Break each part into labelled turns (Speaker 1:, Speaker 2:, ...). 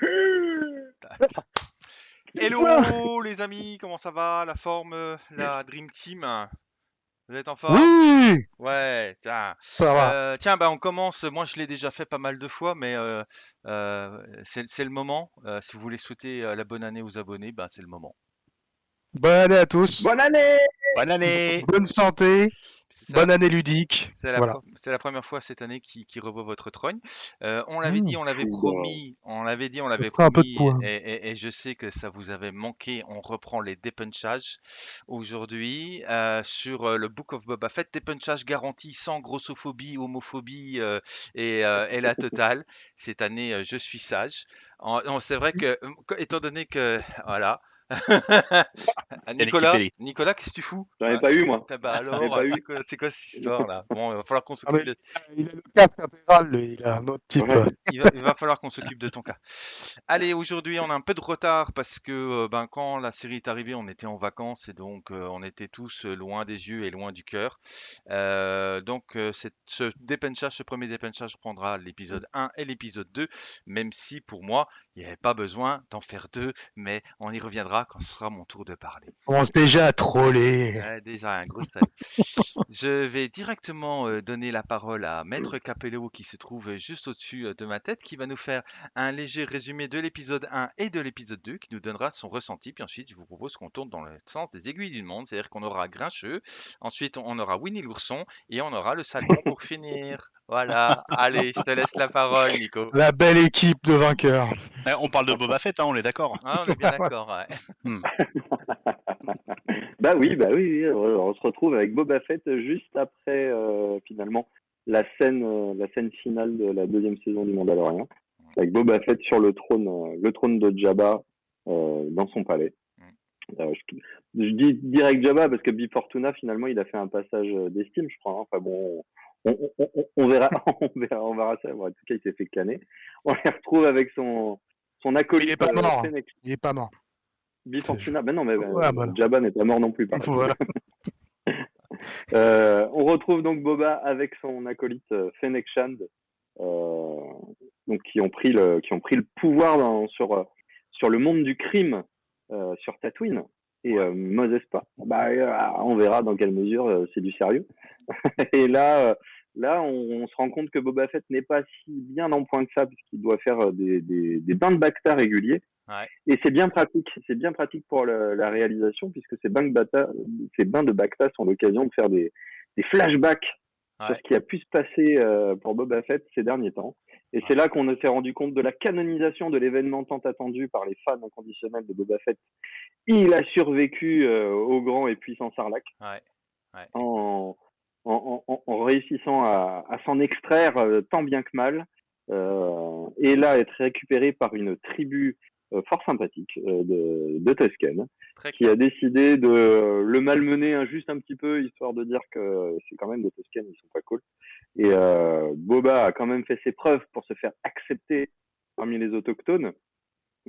Speaker 1: Hello les amis, comment ça va? La forme, la Dream Team? Vous êtes en forme?
Speaker 2: Oui,
Speaker 1: Ouais, tiens.
Speaker 2: ça va.
Speaker 1: Euh, tiens, bah on commence. Moi, je l'ai déjà fait pas mal de fois, mais euh, euh, c'est le moment. Si vous voulez souhaiter la bonne année aux abonnés, bah c'est le moment.
Speaker 2: Bonne année à tous.
Speaker 3: Bonne année
Speaker 4: Bonne année
Speaker 2: Bonne santé. Bonne année ludique.
Speaker 1: C'est la,
Speaker 2: Voilà.
Speaker 1: pre- c'est la première fois cette année qui, qui revoit votre trogne. Euh, on l'avait dit,
Speaker 2: Mmh.
Speaker 1: on l'avait promis, on l'avait dit, on l'avait
Speaker 2: fera un peu de
Speaker 1: promis, et, et- et je sais que ça vous avait manqué. On reprend les dépunchages aujourd'hui euh, sur euh, le Book of Boba Fett. Dépunchage garanti sans grossophobie, homophobie euh, et, euh, et la totale. Cette année, je suis sage. C'est vrai que, étant donné que, voilà. Nicolas,
Speaker 4: Kelly.
Speaker 1: Nicolas, qu'est-ce que tu fous?
Speaker 3: J'en ai pas eu, moi.
Speaker 1: Eh ben alors, c'est quoi, quoi cette histoire-là? Bon, il va falloir qu'on
Speaker 2: Ah,
Speaker 1: s'occupe de...
Speaker 2: il a le lui. Il a un autre type.
Speaker 3: Ouais.
Speaker 1: Il va, il va falloir qu'on s'occupe de ton cas. Allez, aujourd'hui, on a un peu de retard parce que euh, ben, quand la série est arrivée, on était en vacances et donc euh, on était tous loin des yeux et loin du cœur. Euh, donc, euh, cette- ce dépenchage, ce premier dépenchage prendra l'épisode 1 et l'épisode 2, même si pour moi, il n'y avait pas besoin d'en faire deux, mais on y reviendra quand ce sera mon tour de parler.
Speaker 2: On commence déjà à troller.
Speaker 1: Ouais, déjà, un gros salut. Je vais directement euh, donner la parole à Maître Capello qui se trouve juste au-dessus euh, de ma tête, qui va nous faire un léger résumé de l'épisode 1 et de l'épisode 2, qui nous donnera son ressenti. Puis ensuite, je vous propose qu'on tourne dans le sens des aiguilles du monde, c'est-à-dire qu'on aura Grincheux, ensuite on aura Winnie l'ourson et on aura le salmon pour finir. Voilà, allez, je te laisse la parole, Nico.
Speaker 2: La belle équipe de vainqueurs.
Speaker 4: Eh, On parle de Boba Fett, hein, on est d'accord.
Speaker 1: Ah, on est bien d'accord, ouais.
Speaker 3: Bah oui, bah oui, oui, on se retrouve avec Boba Fett juste après, euh, finalement, la scène, euh, la scène finale de la deuxième saison du Mandalorian. Avec Boba Fett sur le trône, euh, le trône de Jabba, euh, dans son palais. Euh, je, je dis direct Jabba parce que Bib Fortuna, finalement, il a fait un passage euh, d'estime, je crois. hein. Enfin bon, on, on, on, on verra, on verra, on verra ça. Bon, en tout cas, il s'est fait canner. On les retrouve avec son, son acolyte.
Speaker 2: Il est pas mort. Il est pas mort.
Speaker 3: Bib Fortuna, ben non, mais ben,
Speaker 2: Ouais, non.
Speaker 3: Jabba n'est pas mort non plus. Par
Speaker 2: Voilà.
Speaker 3: euh, on retrouve donc Boba avec son acolyte euh, Fennec Shand, euh, donc qui ont pris le, qui ont pris le pouvoir dans- sur, sur le monde du crime sur Tatooine. Et euh, Moses pas. Bah, euh, on verra dans quelle mesure euh, c'est du sérieux. et là, là, on, on se rend compte que Boba Fett n'est pas si bien en point que ça, puisqu'il doit faire des, des, des bains de Bacta réguliers.
Speaker 1: Ouais.
Speaker 3: Et c'est bien pratique, c'est bien pratique pour la réalisation, puisque ces bains de Bacta, ces bains de Bacta sont l'occasion de faire des, des flashbacks sur
Speaker 1: Ouais.
Speaker 3: ce qui a pu se passer pour Boba Fett ces derniers temps. Et c'est là qu'on s'est rendu compte de la canonisation de l'événement tant attendu par les fans inconditionnels de Boba Fett. Il a survécu euh, au grand et puissant Sarlacc
Speaker 1: Ouais. Ouais.
Speaker 3: en, en, en, en réussissant à, à s'en extraire euh, tant bien que mal. Euh, et là, être récupéré par une tribu fort sympathique euh, de, de Tusken
Speaker 1: Très
Speaker 3: qui a décidé de euh, le malmener hein, juste un petit peu, histoire de dire que c'est quand même des Tusken, ils sont pas cool. Et euh, Boba a quand même fait ses preuves pour se faire accepter parmi les autochtones.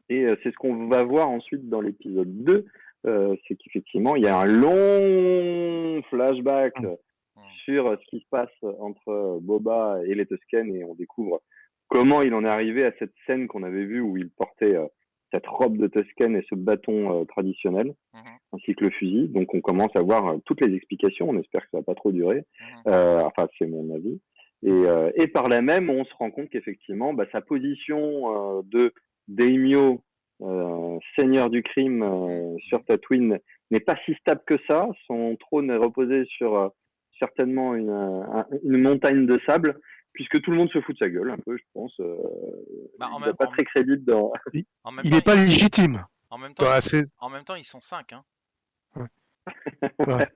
Speaker 3: Et euh, c'est ce qu'on va voir ensuite dans l'épisode 2, euh, c'est qu'effectivement, il y a un long flashback
Speaker 2: Mm.
Speaker 3: sur euh, ce qui se passe entre euh, Boba et les Tusken, et on découvre comment il en est arrivé à cette scène qu'on avait vue où il portait euh, cette robe de Tusken et ce bâton euh, traditionnel,
Speaker 1: Mhm.
Speaker 3: ainsi que le fusil. Donc on commence à voir euh, toutes les explications. On espère que ça va pas trop durer.
Speaker 1: Mhm.
Speaker 3: Euh, enfin, c'est mon avis. Et, euh, et par là même, on se rend compte qu'effectivement, bah, sa position de daimyo, euh, seigneur du crime euh, sur Tatooine, n'est pas si stable que ça. Son trône est reposé sur euh, certainement une, un- une montagne de sable, puisque tout le monde se fout de sa gueule, un peu, je pense. Euh,
Speaker 1: Bah, en
Speaker 3: il n'est pas
Speaker 1: en-
Speaker 3: très crédible dans...
Speaker 2: Il
Speaker 1: temps,
Speaker 2: est pas légitime.
Speaker 1: En même temps,
Speaker 2: Bah,
Speaker 1: ils-
Speaker 2: c'est-
Speaker 1: en même temps, ils sont 5. Hein.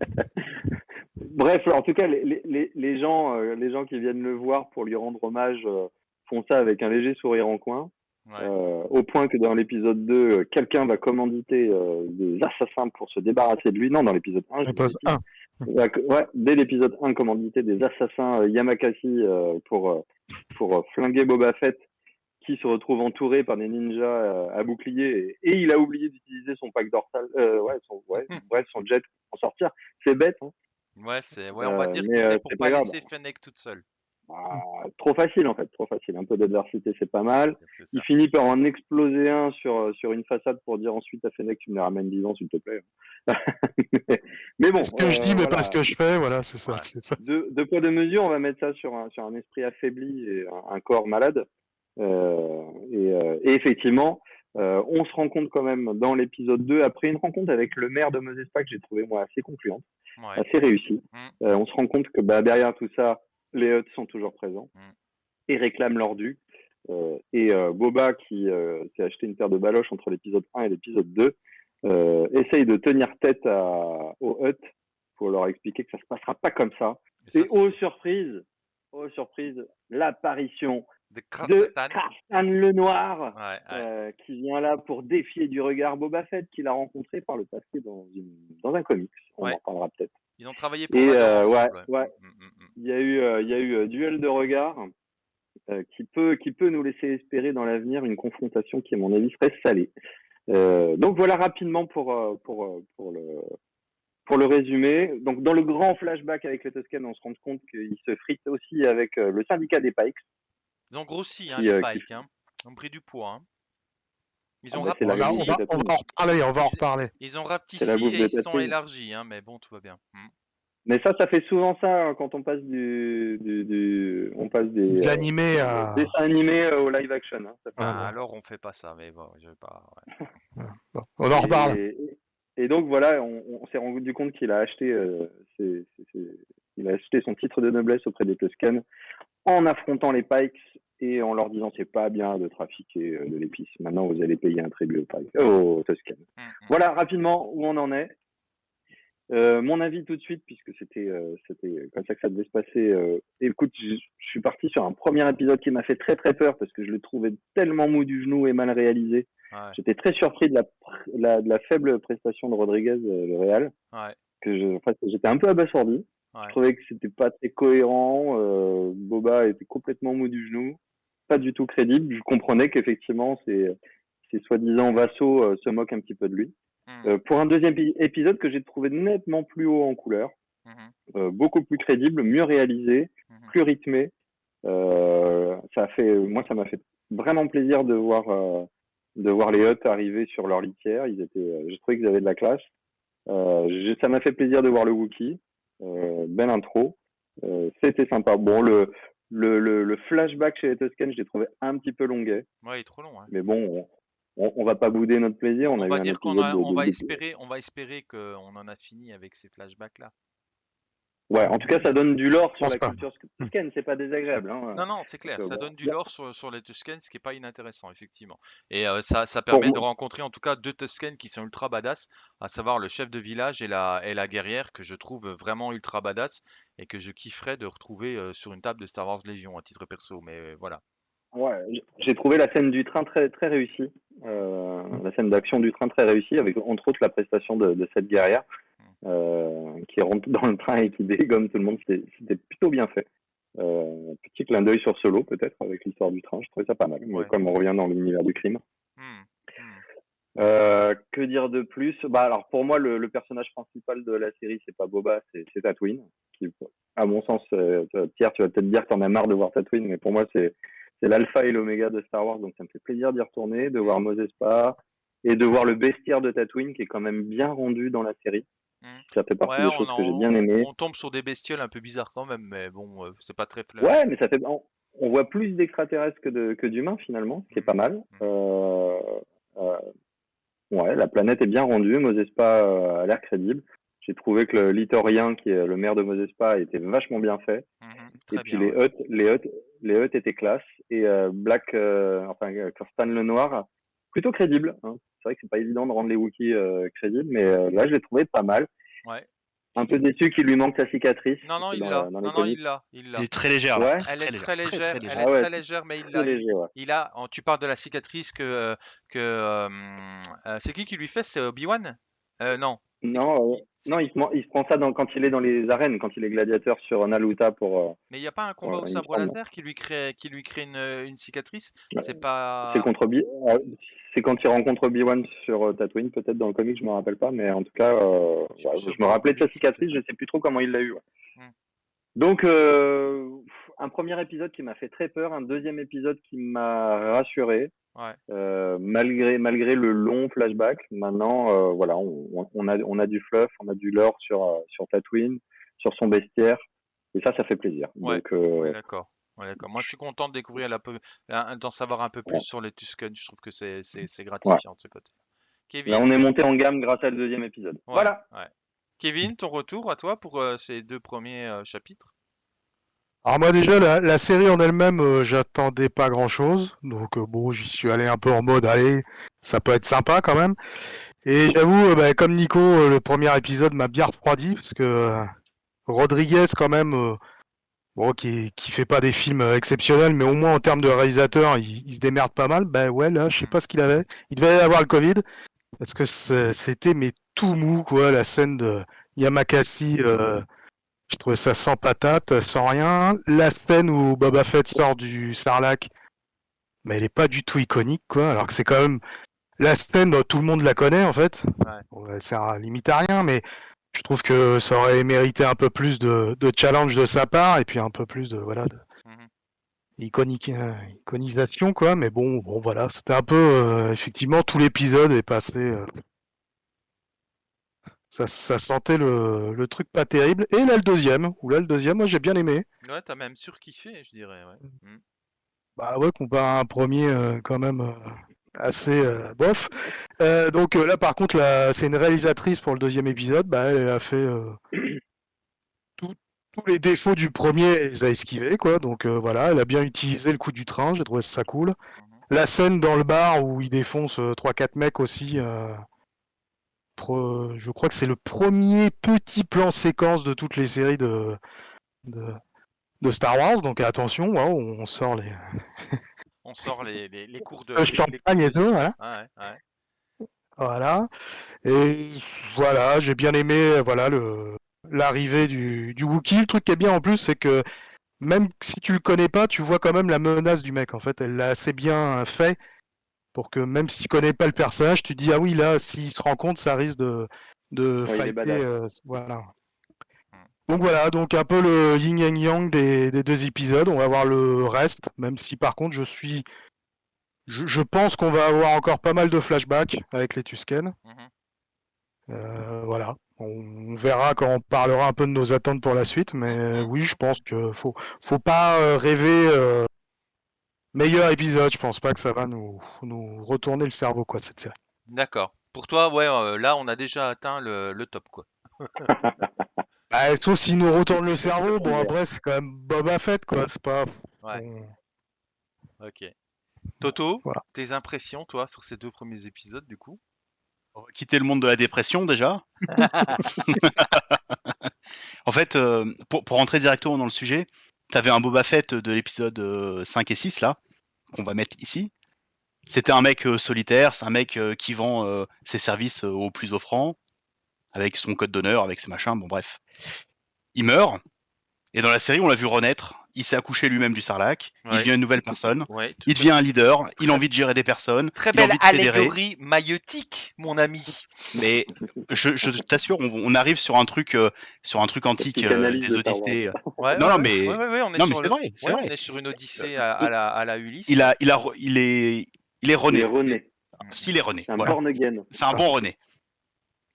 Speaker 3: Bref, en tout cas, les, les- les, les gens, euh, les gens qui viennent le voir pour lui rendre hommage euh, font ça avec un léger sourire en coin,
Speaker 1: Ouais.
Speaker 3: euh, au point que dans l'épisode 2, euh, quelqu'un va commanditer euh, des assassins pour se débarrasser de lui. Non, dans l'épisode 1, je Ouais, dès l'épisode 1, commanditer des assassins euh, Yamakasi euh, pour, euh, pour flinguer Boba Fett, qui se retrouve entouré par des ninjas à bouclier, et, et il a oublié d'utiliser son pack dorsal, ouais, son, ouais, bref, son jet pour s'en sortir. C'est bête, hein.
Speaker 1: Ouais, c'est, ouais, on va dire
Speaker 3: euh,
Speaker 1: fait pour
Speaker 3: c'est
Speaker 1: pas laisser Fennec toute seule.
Speaker 3: Bah, trop facile en fait, trop facile. Un peu d'adversité, c'est pas mal. Il finit par en exploser un sur, sur une façade pour dire ensuite à Fennec, tu me les ramènes vivants, s'il te plaît. mais, mais bon.
Speaker 2: ce que je
Speaker 3: euh,
Speaker 2: dis, mais
Speaker 3: voilà.
Speaker 2: pas ce que je fais, voilà, c'est ça.
Speaker 1: Ouais.
Speaker 2: ça.
Speaker 3: deux, deux poids, deux mesures, on va mettre ça sur un, sur un esprit affaibli et un, un corps malade. Euh, et, euh, et effectivement, euh, on se rend compte quand même dans l'épisode 2, après une rencontre avec le maire de Mosespa que j'ai trouvé moi assez concluante,
Speaker 1: Ouais.
Speaker 3: assez réussie,
Speaker 1: Mm.
Speaker 3: euh, on se rend compte que bah, derrière tout ça, les Huts sont toujours présents
Speaker 1: Mm.
Speaker 3: et réclament leur dû. Euh, et euh, Boba, qui euh, s'est acheté une paire de baloches entre l'épisode 1 et l'épisode 2, euh, essaye de tenir tête à, aux Huts pour leur expliquer que ça se passera pas comme ça.
Speaker 1: Et ça,
Speaker 3: Et oh surprise, oh surprise, l'apparition
Speaker 1: de.
Speaker 3: Karstan le Noir,
Speaker 1: Ouais, ouais.
Speaker 3: qui vient là pour défier du regard Boba Fett, qu'il a rencontré par le passé dans, une, dans un comics. On
Speaker 1: Ouais.
Speaker 3: en parlera peut-être.
Speaker 1: Ils ont travaillé pour
Speaker 3: Et, euh, ouais, ouais.
Speaker 1: Mm, mm, mm.
Speaker 3: Il y a eu, euh, il y a eu euh, duel de regard euh, qui peut, qui peut nous laisser espérer dans l'avenir une confrontation qui, à mon avis, serait salée. Donc voilà rapidement pour, pour, pour le pour le résumé. Donc dans le grand flashback avec les Tusken, on se rend compte qu'ils se fritent aussi avec le syndicat des Pikes.
Speaker 1: Ils ont grossi, hein,
Speaker 3: Qui,
Speaker 1: les
Speaker 3: qui-
Speaker 1: Pikes. Hein. Ils ont pris du poids. Hein. Ils
Speaker 3: Ah
Speaker 1: ont
Speaker 3: bah, la
Speaker 2: On va,
Speaker 1: rapetissé,
Speaker 2: on, va, on va en reparler, on va en reparler.
Speaker 1: ils ont rapetissé et ils se sont élargis, hein, mais bon, tout va bien. Mm.
Speaker 3: Mais ça, ça fait souvent ça hein, quand on passe du, du, du- on passe des
Speaker 2: De
Speaker 3: euh,
Speaker 2: à.
Speaker 3: dessins animés euh, au live action. Hein, ça
Speaker 1: Ah, alors on fait pas ça, mais bon, je vais pas. ouais.
Speaker 2: Bon, on en reparle.
Speaker 3: Et, et donc voilà, on, on s'est rendu compte qu'il a acheté, euh, ses- ses- ses- il a acheté son titre de noblesse auprès des Tusken en affrontant les Pikes et en leur disant c'est pas bien de trafiquer euh, de l'épice. Maintenant vous allez payer un tribut aux, Pikes, euh, aux Tusken.
Speaker 1: Mm, mm.
Speaker 3: Voilà rapidement où on en est. Euh, mon avis tout de suite, puisque c'était euh, c'était comme ça que ça devait se passer. Euh, écoute, je, je suis parti sur un premier épisode qui m'a fait très très peur parce que je le trouvais tellement mou du genou et mal réalisé.
Speaker 1: Ouais,
Speaker 3: J'étais très surpris de la, de la faible prestation de Rodriguez, le Real,
Speaker 1: ouais,
Speaker 3: que j'étais un peu abasourdi.
Speaker 1: ouais.
Speaker 3: Je trouvais que c'était pas très cohérent. Boba était complètement mou du genou, pas du tout crédible. Je comprenais qu'effectivement, ces, ces soi-disant vassaux euh, se moquent un petit peu de lui.
Speaker 1: Mm,
Speaker 3: Euh, pour un deuxième épi- épisode que j'ai trouvé nettement plus haut en couleur,
Speaker 1: mhm,
Speaker 3: euh, beaucoup plus crédible, mieux réalisé,
Speaker 1: mhm.
Speaker 3: plus rythmé. Ça a fait, moi, ça m'a fait vraiment plaisir de voir, de voir les Huts arriver sur leur litière. Ils étaient, j'ai trouvé qu'ils avaient de la classe. Ça m'a fait plaisir de voir le Wookie. Belle intro. Euh, C'était sympa. Bon, le, le, le, le flashback chez les Tusken, je l'ai trouvé un petit peu longuet.
Speaker 1: Ouais, il est trop long. hein.
Speaker 3: Mais bon, on, on, on va pas bouder notre plaisir. On,
Speaker 1: On
Speaker 3: a eu
Speaker 1: va dire qu'on
Speaker 3: de- de-
Speaker 1: va espérer, on va espérer qu'on en a fini avec ces flashbacks là.
Speaker 3: Ouais, en tout cas, ça donne du lore sur la
Speaker 2: pas.
Speaker 3: culture Tusken. C'est pas désagréable. Hein.
Speaker 1: Non, non, c'est clair, ça donne du lore sur, sur les Tusken, ce qui est pas inintéressant, effectivement. Et euh, ça, ça permet de rencontrer en tout cas deux Tusken qui sont ultra badass, à savoir le chef de village et la, et la guerrière, que je trouve vraiment ultra badass et que je kifferais de retrouver euh, sur une table de Star Wars Légion à titre perso. Mais euh, voilà.
Speaker 3: Ouais, j'ai trouvé la scène du train très très réussie. Euh, la scène d'action du train très réussie, avec entre autres la prestation de, de cette guerrière euh, qui rentre dans le train et qui dégomme tout le monde. C'était plutôt bien fait. Euh, petit clin d'œil sur Solo peut-être avec l'histoire du train. Je trouvais ça pas mal.
Speaker 1: Ouais.
Speaker 3: Comme on revient dans l'univers du crime.
Speaker 1: Hmm, hmm.
Speaker 3: Euh, que dire de plus? Bah alors pour moi le, le personnage principal de la série c'est pas Boba, c'est Tatooine. Qui, à mon sens, euh, Pierre, tu vas peut-être dire que t'en as marre de voir Tatooine, mais pour moi c'est c'est l'alpha et l'oméga de Star Wars, donc ça me fait plaisir d'y retourner, de voir Mos Espa et de voir le bestiaire de Tatooine qui est quand même bien rendu dans la série.
Speaker 1: Hmm.
Speaker 3: Ça fait partie
Speaker 1: Ouais,
Speaker 3: des
Speaker 1: on,
Speaker 3: choses
Speaker 1: en-
Speaker 3: que j'ai bien
Speaker 1: on tombe sur des bestioles un peu bizarres quand même, mais bon, euh, c'est pas très fleur.
Speaker 3: Ouais, mais ça fait on, on voit plus d'extraterrestres que de que d'humains finalement, ce qui est pas mal. Euh, euh, ouais, la planète est bien rendue, Mos Espa euh, a l'air crédible. J'ai trouvé que le Litorien, qui est le maire de Mos Espa, était vachement bien fait. Et puis
Speaker 1: bien.
Speaker 3: les
Speaker 1: ouais.
Speaker 3: Huts, les les étaient classe. Et Black, enfin Kirstan le Noir, plutôt crédible. Hein. C'est vrai que c'est pas évident de rendre les Wookiees euh, crédibles, mais euh, là je l'ai trouvé pas mal.
Speaker 1: Ouais.
Speaker 3: Un peu déçu qu'il lui manque sa cicatrice.
Speaker 1: Non, non,
Speaker 3: que
Speaker 1: il l'a. Non, non, il l'a. Il l'a.
Speaker 4: Il est très légère.
Speaker 3: Ouais.
Speaker 1: Elle est
Speaker 4: légère,
Speaker 1: très légère,
Speaker 4: très
Speaker 1: elle
Speaker 3: Ah
Speaker 1: est
Speaker 3: ouais,
Speaker 1: très légère, mais il
Speaker 3: très
Speaker 1: l'a.
Speaker 3: léger, ouais.
Speaker 1: Il a, oh, tu parles de la cicatrice que, que euh, euh, c'est qui qui lui fait? C'est Obi-Wan? Euh, Non.
Speaker 3: Non, euh, non, il se, prend- il se prend ça dans, quand il est dans les arènes, quand il est gladiateur sur Naluta pour. euh,
Speaker 1: Mais il n'y a pas un combat au sabre laser qui lui crée, qui lui crée une, une cicatrice?
Speaker 3: Ouais.
Speaker 1: C'est pas.
Speaker 3: C'est contre Obi- euh, c'est quand il rencontre Obi-Wan sur euh, Tatooine, peut-être dans le comic, je me rappelle pas, mais en tout cas, euh,
Speaker 1: Je
Speaker 3: ouais, me rappelais de sa cicatrice, je sais plus trop comment il l'a eu. ouais.
Speaker 1: Hmm.
Speaker 3: Donc, euh, un premier épisode qui m'a fait très peur, un deuxième épisode qui m'a rassuré.
Speaker 1: Ouais.
Speaker 3: Euh, malgré malgré le long flashback, maintenant voilà, on, a on a du fluff, on a du lore sur sur Tatooine, sur son bestiaire, et ça, ça fait plaisir. Donc
Speaker 1: d'accord. Ouais, d'accord. Moi, je suis content de découvrir la peu, un- d'en savoir un peu plus
Speaker 3: Ouais.
Speaker 1: sur les Tusken. Je trouve que c'est c'est c'est gratifiant de ce côté. Kevin,
Speaker 3: là, on est monté en gamme grâce à le deuxième épisode.
Speaker 1: Ouais,
Speaker 3: Voilà.
Speaker 1: ouais. Kevin, ton retour à toi pour euh, ces deux premiers euh, chapitres?
Speaker 2: Alors moi déjà la, la série en elle-même, euh, j'attendais pas grand-chose, donc euh, bon j'y suis allé un peu en mode allez, ça peut être sympa quand même. Et j'avoue, euh, bah, comme Nico, euh, le premier épisode m'a bien refroidi parce que euh, Rodriguez quand même, euh, bon qui qui fait pas des films euh, exceptionnels, mais au moins en termes de réalisateur, il, il se démerde pas mal. Ben ouais là, je sais pas ce qu'il avait. Il devait avoir le Covid parce que c'était mais tout mou quoi, la scène de Yamakasi. euh, je trouvais ça sans patate, sans rien. La scène où Boba Fett sort du Sarlacc, mais elle est pas du tout iconique, quoi. Alors que c'est quand même la scène, tout le monde la connaît en fait.
Speaker 1: Ouais.
Speaker 2: À limite à rien, mais je trouve que ça aurait mérité un peu plus de, de challenge de sa part et puis un peu plus de voilà de
Speaker 1: Mhm.
Speaker 2: iconique, euh, iconisation, quoi. Mais bon, bon voilà, c'était un peu euh, effectivement tout l'épisode est passé. euh, ça, ça sentait le, le truc pas terrible. Et là, le deuxième, ou là, le deuxième, moi j'ai bien aimé.
Speaker 1: Ouais, t'as même surkiffé, je dirais. Ouais. Mm.
Speaker 2: Bah ouais, comparé à un premier quand même assez euh, bof. Euh, donc euh, là par contre, c'est une réalisatrice pour le deuxième épisode. Bah, elle a fait tout- tous les défauts du premier, elle les a esquivés quoi. Donc voilà, elle a bien utilisé le coup du train. J'ai trouvé ça cool.
Speaker 1: Mhm.
Speaker 2: La scène dans le bar où il défonce euh, 3-4 mecs aussi. pro- je crois que c'est le premier petit plan séquence de toutes les séries de, de, de Star Wars. Donc attention, waouh, on sort les,
Speaker 1: On sort les, les, les cours de.
Speaker 2: le champagne et tout, voilà.
Speaker 1: Ouais, ouais.
Speaker 2: Voilà. Et voilà, j'ai bien aimé voilà le l'arrivée du, du Wookiee. Le truc qui est bien en plus, c'est que même si tu le connais pas, tu vois quand même la menace du mec. En fait, elle l'a assez bien fait pour que même si tu connais pas le personnage, tu dis ah oui là, s'il se rend compte, ça risque de de
Speaker 3: Ouais, il est
Speaker 2: fighter, euh, voilà. Donc voilà, donc un peu le yin yang yang des, des deux épisodes. On va voir le reste, même si par contre je suis je, je pense qu'on va avoir encore pas mal de flashbacks avec les Tusken.
Speaker 1: Mhm.
Speaker 2: Euh, voilà. On, verra quand on parlera un peu de nos attentes pour la suite, mais oui, je pense que faut, faut pas euh, rêver euh, meilleur épisode. Je pense pas que ça va nous, nous retourner le cerveau, quoi, cette série.
Speaker 1: D'accord. Pour toi, ouais, euh, là, on a déjà atteint le, le top, quoi.
Speaker 2: Bah, sauf s'il nous retourne le cerveau, bon après c'est quand même Boba Fett, quoi. C'est pas.
Speaker 1: Ouais. Ok. Toto,
Speaker 2: Voilà.
Speaker 1: tes impressions, toi, sur ces deux premiers épisodes, du coup?
Speaker 4: On va quitter le monde de la dépression déjà. en fait, euh, pour, pour rentrer directement dans le sujet, tu avais un Boba Fett de l'épisode euh, 5 et 6 là, qu'on va mettre ici. C'était un mec euh, solitaire, c'est un mec euh, qui vend euh, ses services euh, au plus offrant, avec son code d'honneur, avec ses machins, bon bref. Il meurt, et dans la série, on l'a vu renaître. Il s'est accouché lui-même du Sarlac, il devient une nouvelle personne,
Speaker 1: Ouais,
Speaker 4: il devient un leader, il a envie de gérer des personnes,
Speaker 1: Très
Speaker 4: il a
Speaker 1: belle
Speaker 4: envie de fédérer.
Speaker 1: allégorie maïeutique, mon ami.
Speaker 4: Mais je, je t'assure, on, on arrive sur un truc, euh, sur un truc antique euh, des
Speaker 3: de
Speaker 4: Odyssées.
Speaker 1: Ouais,
Speaker 4: Non,
Speaker 1: ouais,
Speaker 4: non, mais-
Speaker 1: Ouais, ouais, ouais, on est
Speaker 4: Non, mais
Speaker 1: sur
Speaker 4: c'est
Speaker 1: le-
Speaker 4: vrai, c'est
Speaker 1: ouais,
Speaker 4: vrai.
Speaker 1: on est sur une odyssée à, à la, à la Ulysse.
Speaker 4: Il a, il a, il est, il est
Speaker 3: Il
Speaker 4: René.
Speaker 3: est René.
Speaker 4: S'il est René,
Speaker 3: C'est un
Speaker 4: voilà. un bon René.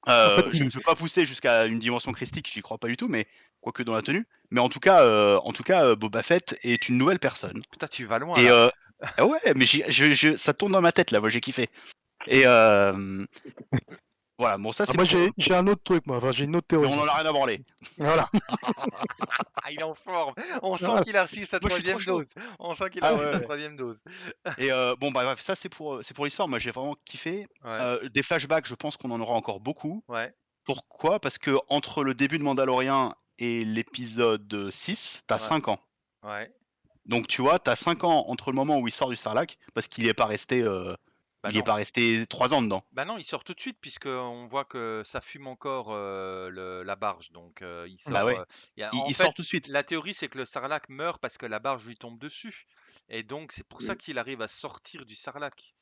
Speaker 4: Euh,
Speaker 2: En fait,
Speaker 4: je ne veux pas pousser jusqu'à une dimension christique, j'y crois pas du tout, mais quoique dans la tenue. Mais en tout cas, euh, en tout cas, euh, Boba Fett est une nouvelle personne.
Speaker 1: Putain, tu vas loin.
Speaker 4: Et
Speaker 1: là.
Speaker 4: euh, ah ouais, mais j'y- je, je- ça tourne dans ma tête là, moi j'ai kiffé. Et euh, voilà, bon ça
Speaker 2: Ah,
Speaker 4: c'est.
Speaker 2: moi j'ai j'ai un autre truc, moi. Enfin, j'ai une autre
Speaker 4: mais
Speaker 2: théorie.
Speaker 4: on en a rien à branler.
Speaker 2: Voilà.
Speaker 1: Ah, il est en forme. On sent
Speaker 2: Ah,
Speaker 1: qu'il a reçu sa troisième dose. On sent qu'il
Speaker 4: Ah
Speaker 1: a reçu
Speaker 4: ouais,
Speaker 1: sa troisième dose.
Speaker 4: Et euh, bon bah bref, ça c'est pour c'est pour l'histoire. Moi j'ai vraiment kiffé.
Speaker 1: Ouais.
Speaker 4: Euh, des flashbacks, je pense qu'on en aura encore beaucoup.
Speaker 1: ouais.
Speaker 4: Pourquoi? Parce que entre le début de Mandalorian et l'épisode 6, t'as
Speaker 1: Ouais.
Speaker 4: 5 ans.
Speaker 1: Ouais.
Speaker 4: Donc tu vois, t'as 5 ans entre le moment où il sort du Sarlacc, parce qu'il est pas resté, euh,
Speaker 1: Bah
Speaker 4: il
Speaker 1: non.
Speaker 4: est pas resté 3 ans dedans.
Speaker 1: Bah non, il sort tout de suite puisqu'on voit que ça fume encore euh, le- la barge. Donc euh, il sort.
Speaker 4: Bah ouais.
Speaker 1: euh, il y a-
Speaker 4: Il,
Speaker 1: en
Speaker 4: il
Speaker 1: fait,
Speaker 4: sort tout de suite.
Speaker 1: La théorie, c'est que le sarlac meurt parce que la barge lui tombe dessus. Et donc, c'est pour ça qu'il arrive à sortir du sarlac.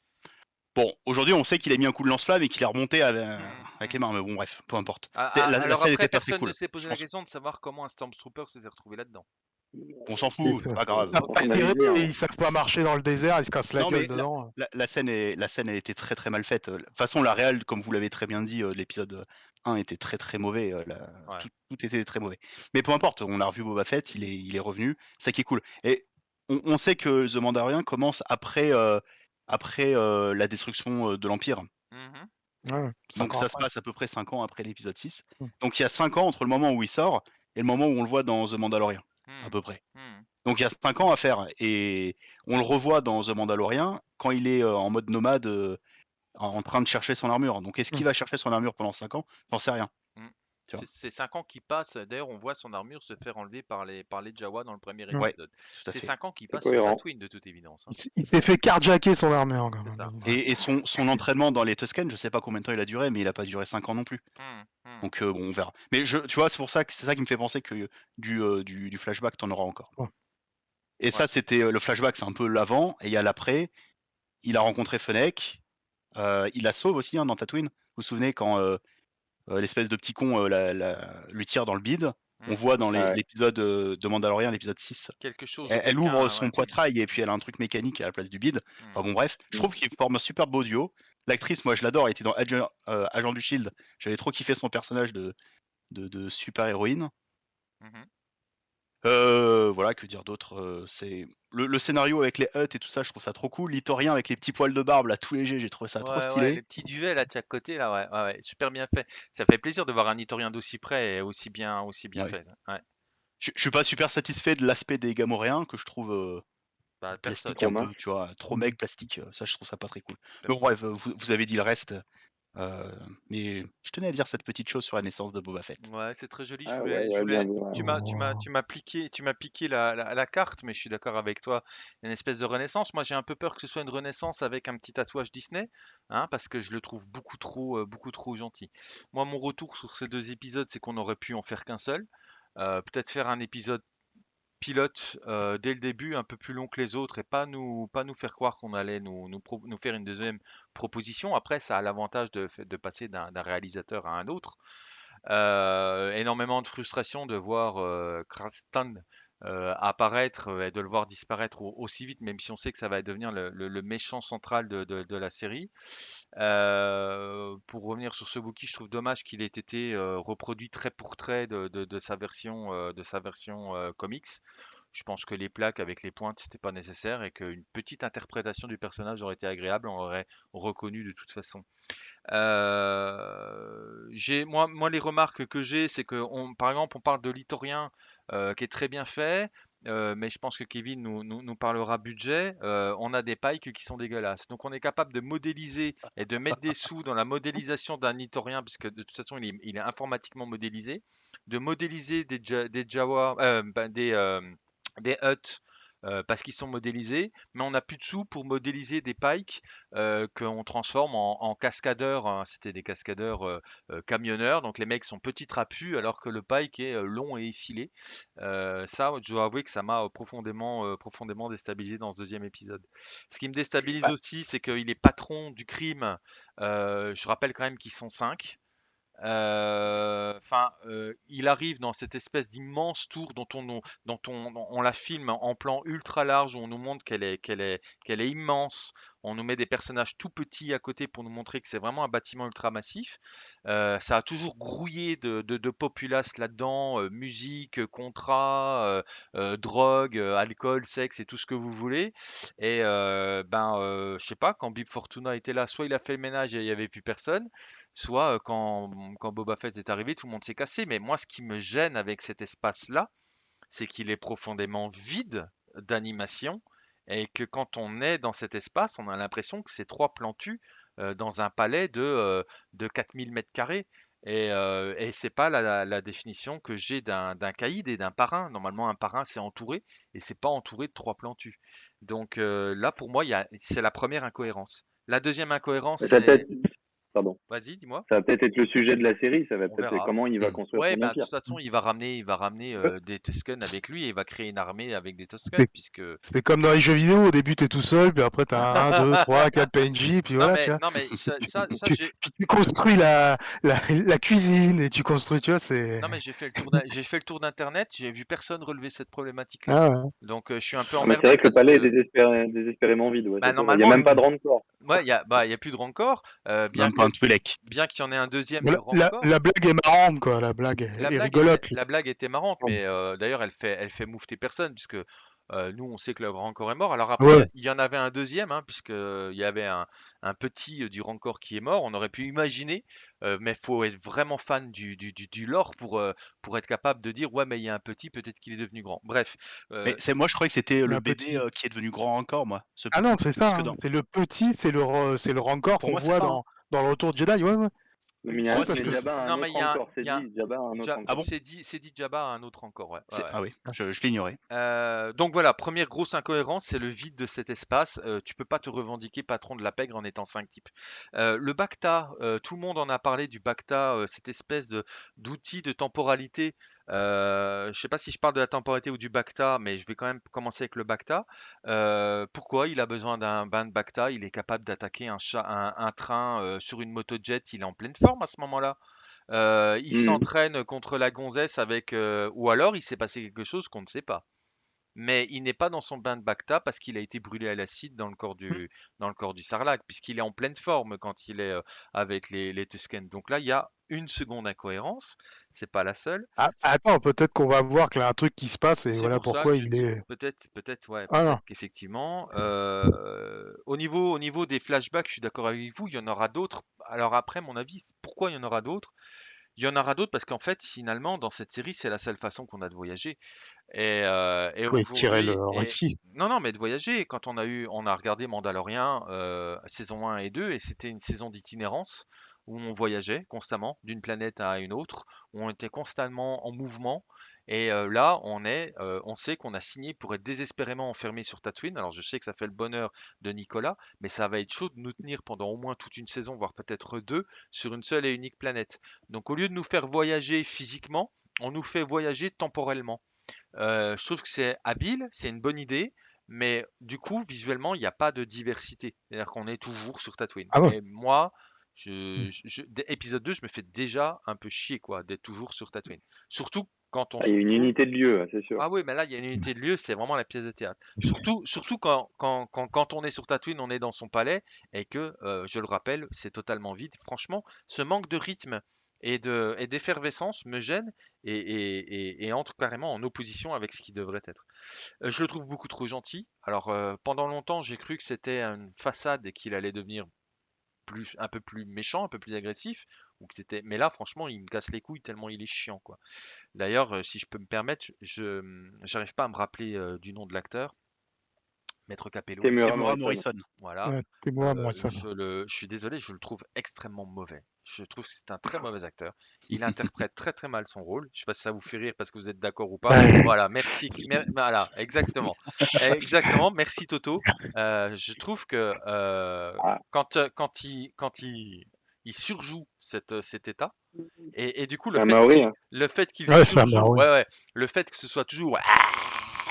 Speaker 4: Bon, aujourd'hui on sait qu'il a mis un coup de lance-flamme et qu'il est remonté avec,
Speaker 1: Mhm.
Speaker 4: avec les mains, mais bon bref, peu importe.
Speaker 1: Ah,
Speaker 4: La-
Speaker 1: ah,
Speaker 4: la
Speaker 1: alors
Speaker 4: scène
Speaker 1: après,
Speaker 4: était pas très cool,
Speaker 1: s'est posé la
Speaker 4: pense.
Speaker 1: question de savoir comment un Stormtrooper s'était retrouvé là-dedans.
Speaker 4: On s'en fout, c'est pas grave.
Speaker 2: Pas
Speaker 3: hein.
Speaker 2: et ils savent pas marcher dans le désert, ils se cassent la
Speaker 4: Non, mais
Speaker 2: gueule dedans.
Speaker 4: La, la scène est, la scène a été très très mal faite. De toute façon, la réelle, comme vous l'avez très bien dit, euh, l'épisode 1 était très très mauvais. euh, la-
Speaker 1: Ouais.
Speaker 4: tout, tout était très mauvais. Mais peu importe, on a revu Boba Fett, il est, il est revenu, ça qui est cool. Et on, on sait que The Mandalorian commence après, euh, après euh, la destruction de l'Empire.
Speaker 1: Mhm.
Speaker 2: Ouais, cinq
Speaker 4: Donc ça se passe à peu près 5 ans après l'épisode 6.
Speaker 2: Mm.
Speaker 4: Donc il y a 5 ans entre le moment où il sort et le moment où on le voit dans The Mandalorian, à
Speaker 1: Mhm.
Speaker 4: peu près.
Speaker 1: Mhm.
Speaker 4: Donc il y a 5 ans à faire. Et on le revoit dans The Mandalorian quand il est euh, en mode nomade euh, en train de chercher son armure. Donc est-ce qu'il
Speaker 2: Mm.
Speaker 4: va chercher son armure pendant 5 ans? J'en sais rien.
Speaker 1: C'est 5 ans qui passent. D'ailleurs, on voit son armure se faire enlever par les, par les Jawa dans le premier épisode.
Speaker 4: À
Speaker 1: C'est
Speaker 4: fait.
Speaker 1: 5 ans qui passent sur. Tatooine, de toute évidence. hein.
Speaker 2: Il s'est fait carjacker son armure quand même.
Speaker 4: Et, et son, son entraînement dans les Tusken, je sais pas combien de temps il a duré, mais il a pas duré 5 ans non plus.
Speaker 1: Mhm.
Speaker 4: Donc euh, bon, on verra. Mais je, tu vois, c'est pour ça que c'est ça qui me fait penser que du, euh, du, du flashback, t'en auras encore.
Speaker 2: Ouais.
Speaker 4: Et ça, c'était le flashback, c'est un peu l'avant, et il y a l'après. Il a rencontré Fennec, euh, il la sauve aussi hein, dans Tatooine. Vous vous souvenez quand l'espèce de petit con la- la- lui tire dans le bide? On
Speaker 1: Mhm.
Speaker 4: voit dans
Speaker 3: Ouais.
Speaker 4: l'épisode euh, de Mandalorian, l'épisode 6.
Speaker 1: Quelque chose.
Speaker 4: Elle, ouvre son
Speaker 1: ouais.
Speaker 4: poitrail et puis elle a un truc mécanique à la place du bide. Enfin
Speaker 1: Mhm.
Speaker 4: bon, bref, je trouve qu'il forme un super beau duo. L'actrice, moi je l'adore, elle était dans Agent, euh, Agent du Shield. J'avais trop kiffé son personnage de, de, de super héroïne.
Speaker 1: Mhm.
Speaker 4: Euh, voilà, que dire d'autre euh, C'est le, le scénario avec les huttes et tout ça, je trouve ça trop cool. L'Itorien avec les petits poils de barbe là, tout léger, j'ai trouvé ça trop
Speaker 1: ouais,
Speaker 4: stylé.
Speaker 1: les petits duvets là de chaque côté là, ouais, super bien fait. Ça fait plaisir de voir un Itorien d'aussi près et aussi bien, aussi bien
Speaker 4: Ouais.
Speaker 1: fait.
Speaker 4: Je, je suis pas super satisfait de l'aspect des Gamoréens que je trouve
Speaker 1: Bah, personne.
Speaker 4: plastique un
Speaker 3: Trop
Speaker 4: peu, tu vois, trop
Speaker 2: Mm.
Speaker 4: mec plastique. Ça, je trouve ça pas très cool. Mais bon, bref, vous, vous avez dit le reste. euh, mais je tenais à dire cette petite chose sur la naissance de Boba Fett.
Speaker 1: Ouais, c'est très joli. Je
Speaker 3: Ah
Speaker 1: voulais,
Speaker 3: ouais,
Speaker 1: je
Speaker 3: ouais,
Speaker 1: voulais-
Speaker 3: bien vu, ouais.
Speaker 1: tu m'as, tu m'as, tu m'as piqué, tu m'as piqué la, la, la carte, mais je suis d'accord avec toi. Une espèce de renaissance. Moi, j'ai un peu peur que ce soit une renaissance avec un petit tatouage Disney, hein, parce que je le trouve beaucoup trop, euh, beaucoup trop gentil. Moi, mon retour sur ces deux épisodes, c'est qu'on aurait pu en faire qu'un seul. Euh, peut-être faire un épisode pilote euh, dès le début, un peu plus long que les autres, et pas nous, pas nous faire croire qu'on allait nous, nous, faire une deuxième proposition. Après, ça a l'avantage de, de passer d'un réalisateur à un autre. Euh, énormément de frustration de voir euh, Krastan euh, apparaître euh, et de le voir disparaître au- aussi vite, même si on sait que ça va devenir le, méchant central de, la série. Euh, pour revenir sur ce bouquin, je trouve dommage qu'il ait été reproduit trait pour trait de, sa version, de sa version comics. Je pense que les plaques avec les pointes, c'était pas nécessaire et qu'une petite interprétation du personnage aurait été agréable, on l'aurait reconnu de toute façon. Moi, moi les remarques que j'ai, c'est que par exemple on parle de l'Itorien qui est très bien fait, euh, mais je pense que Kevin nous, nous, nous parlera budget. Euh, on a des pikes qui sont dégueulasses, donc on est capable de modéliser et de mettre des sous dans la modélisation d'un Itorien, puisque de toute façon il est, informatiquement modélisé, de modéliser des, des euh, ben, des euh, des huts. Euh, parce qu'ils sont modélisés, mais on n'a plus de sous pour modéliser des pikes euh, qu'on transforme en, cascadeurs. Hein. C'était des cascadeurs euh, camionneurs, donc les mecs sont petits trapus alors que le pike est long et effilé. ça, je dois avouer que ça m'a profondément, profondément déstabilisé dans ce deuxième épisode. Ce qui me déstabilise
Speaker 3: bah
Speaker 1: aussi, c'est qu'il est patron du crime. je rappelle quand même qu'ils sont 5. Enfin, euh, il arrive dans cette espèce d'immense tour dont on, la filme en plan ultra large, où on nous montre qu'elle est, immense. On nous met des personnages tout petits à côté pour nous montrer que c'est vraiment un bâtiment ultra massif. Euh, ça a toujours grouillé de, de, populace là-dedans, euh, musique, euh, contrat, euh, euh, drogue, euh, alcool, sexe et tout ce que vous voulez. Et euh, ben, euh, je sais pas, quand Bib Fortuna était là, soit il a fait le ménage et il n'y avait plus personne, soit euh, quand, quand Boba Fett est arrivé, tout le monde s'est cassé. Mais moi, ce qui me gêne avec cet espace-là, c'est qu'il est profondément vide d'animation et que quand on est dans cet espace, on a l'impression que c'est trois plantus euh, dans un palais de, euh, de 4000 mètres carrés. Et, euh, et c'est pas la, la- la définition que j'ai d'un d'un caïd et d'un parrain. Normalement, un parrain, c'est entouré et c'est pas entouré de trois plantus. Donc là, pour moi, il y a- c'est la première incohérence. La deuxième incohérence,
Speaker 3: Mais t'as
Speaker 1: c'est...
Speaker 3: pardon.
Speaker 1: Vas-y, dis-moi.
Speaker 3: Ça va peut-être être le sujet de la série. Ça va peut-être comment il va construire
Speaker 1: Ouais,
Speaker 3: son
Speaker 1: bah, de toute façon, il va ramener, il va ramener euh, des Tusken avec lui et il va créer une armée avec des Tusken,
Speaker 2: Mais-
Speaker 1: puisque.
Speaker 2: C'est comme dans les jeux vidéo, au début t'es tout seul, puis après t'as 1, 2, 3, 4 PNJ, puis
Speaker 1: Non
Speaker 2: voilà,
Speaker 1: mais,
Speaker 2: tu vois.
Speaker 1: non mais ça, ça, ça,
Speaker 2: Tu, construis la, la, la cuisine et tu construis, tu vois, c'est...
Speaker 1: non mais j'ai fait le tour, d'in- j'ai fait le tour d'internet, j'ai vu personne relever cette problématique-là.
Speaker 2: Ah ouais.
Speaker 1: Donc euh, je suis un peu
Speaker 3: mais
Speaker 1: emmerdé
Speaker 3: c'est vrai que le palais
Speaker 1: que-
Speaker 3: est désespéré- désespérément vide. Ouais,
Speaker 1: Bah,
Speaker 3: il n'y a même pas de rancor.
Speaker 1: Ouais, il y a, bah, il y a plus de rancor, euh, bien
Speaker 4: Même pas un Twi'lek.
Speaker 1: bien qu'il y en ait un deuxième
Speaker 2: La, blague est marrante, quoi, la blague est,
Speaker 1: La
Speaker 2: est
Speaker 1: blague,
Speaker 2: rigolote.
Speaker 1: était, la blague était marrante, mais euh, d'ailleurs elle fait, elle fait moufter personne puisque euh, nous on sait que le Rancor est mort. Alors après
Speaker 2: Ouais.
Speaker 1: il y en avait un deuxième, hein, puisque il y avait un, un petit euh, du Rancor qui est mort. On aurait pu imaginer, euh, mais faut être vraiment fan du, du, du, du lore pour, euh, pour être capable de dire ouais mais il y a un petit, peut-être qu'il est devenu grand. Bref, euh,
Speaker 4: Mais c'est moi, je croyais que c'était le bébé euh, qui est devenu grand encore, moi. Ce
Speaker 2: Ah
Speaker 4: petit.
Speaker 2: non, c'est ça, hein,
Speaker 4: dans-
Speaker 2: c'est le petit, c'est le, c'est le rancor qu'on voit
Speaker 4: ça, hein.
Speaker 2: Dans, le retour de Jedi, ouais, ouais.
Speaker 3: Mais il y a un Jabba autre
Speaker 1: il y a un-
Speaker 3: encore. C'est dit, Jabba a un autre
Speaker 1: Ja-
Speaker 3: encore.
Speaker 4: Ah bon
Speaker 1: c'est dit, c'est dit Jabba un autre encore. Ouais, ouais.
Speaker 4: Ah oui, je, je l'ignorais.
Speaker 1: Euh, donc voilà, première grosse incohérence, c'est le vide de cet espace. Euh, tu peux pas te revendiquer patron de la pègre en étant 5 types. Euh, le Bacta, euh, tout le monde en a parlé du Bacta, euh, cette espèce de d'outil de temporalité. Euh, je sais pas si je parle de la temporalité ou du Bacta, mais je vais quand même commencer avec le Bacta. Euh, pourquoi il a besoin d'un bain de Bacta? Il est capable d'attaquer un, cha- un, un train euh, sur une motojet, il est en pleine forme à ce moment-là. Euh, il
Speaker 3: Mhm.
Speaker 1: s'entraîne contre la gonzesse avec, ou alors il s'est passé quelque chose qu'on ne sait pas mais il n'est pas dans son bain de Bacta parce qu'il a été brûlé à l'acide dans le corps du, dans le corps du Sarlacc, puisqu'il est en pleine forme quand il est avec les, les Tusken. Donc là, il y a une seconde incohérence, c'est pas la seule.
Speaker 2: Ah, attends, peut-être qu'on va voir qu'il y a un truc qui se passe et voilà
Speaker 1: pour
Speaker 2: pourquoi
Speaker 1: que
Speaker 2: il est...
Speaker 1: Peut-être, peut-être, ouais,
Speaker 2: Ah
Speaker 1: qu'effectivement. euh, au niveau, au niveau des flashbacks, je suis d'accord avec vous, il y en aura d'autres. Alors après, mon avis, pourquoi il y en aura d'autres? Il y en aura d'autres parce qu'en fait, finalement, dans cette série, c'est la seule façon qu'on a de voyager. Et, euh, et
Speaker 2: Oui, tirer le
Speaker 1: et-
Speaker 2: récit.
Speaker 1: non, non, mais de voyager. Quand on a eu, on a regardé Mandalorian euh, saison 1 et 2, et c'était une saison d'itinérance où on voyageait constamment d'une planète à une autre, où on était constamment en mouvement. Et euh, là, on est, euh, on sait qu'on a signé pour être désespérément enfermé sur Tatooine. Alors, je sais que ça fait le bonheur de Nicolas, mais ça va être chaud de nous tenir pendant au moins toute une saison, voire peut-être deux, sur une seule et unique planète. Donc, au lieu de nous faire voyager physiquement, on nous fait voyager temporellement. Euh, je trouve que c'est habile, c'est une bonne idée, mais du coup, visuellement, il n'y a pas de diversité. C'est-à-dire qu'on est toujours sur Tatooine.
Speaker 2: Ah ouais.
Speaker 1: Et moi, je, je- je- dès épisode 2, je me fais déjà un peu chier quoi, d'être toujours sur Tatooine. Surtout quand on
Speaker 3: Ah, il y a une unité de lieu, hein, c'est sûr.
Speaker 1: Ah oui, mais là, il y a une unité de lieu, c'est vraiment la pièce de théâtre. Surtout, surtout quand, quand, quand, quand on est sur Tatooine, on est dans son palais et que, euh, je le rappelle, c'est totalement vide. Franchement, ce manque de rythme et de, et d'effervescence me gêne et, et, et- et entre carrément en opposition avec ce qui devrait être. Euh, je le trouve beaucoup trop gentil. Alors, euh, pendant longtemps, j'ai cru que c'était une façade et qu'il allait devenir plus, un peu plus méchant, un peu plus agressif, ou que c'était. Mais là, franchement, il me casse les couilles tellement il est chiant, quoi. D'ailleurs, euh, si je peux me permettre, je j'arrive pas à me rappeler euh, du nom de l'acteur, Maître Capello.
Speaker 3: Temuera Morrison.
Speaker 4: Morrison.
Speaker 1: Voilà.
Speaker 2: Ouais,
Speaker 1: Euh,
Speaker 2: moi, ça.
Speaker 1: je, le- je suis désolé, je le trouve extrêmement mauvais. Je trouve que c'est un très mauvais acteur. Il interprète très très mal son rôle. Je sais pas si ça vous fait rire parce que vous êtes d'accord ou pas. Voilà, merci. mer- Voilà, exactement. Exactement, merci Toto. Euh, je trouve que euh, quand, quand, il, quand il, il surjoue cette, cet état, et, et du coup, le fait
Speaker 3: Maori, hein.
Speaker 1: le fait qu'il
Speaker 2: Ouais, c'est un
Speaker 1: surjoue-
Speaker 2: Maori.
Speaker 1: ouais, ouais, le fait que ce soit toujours Ah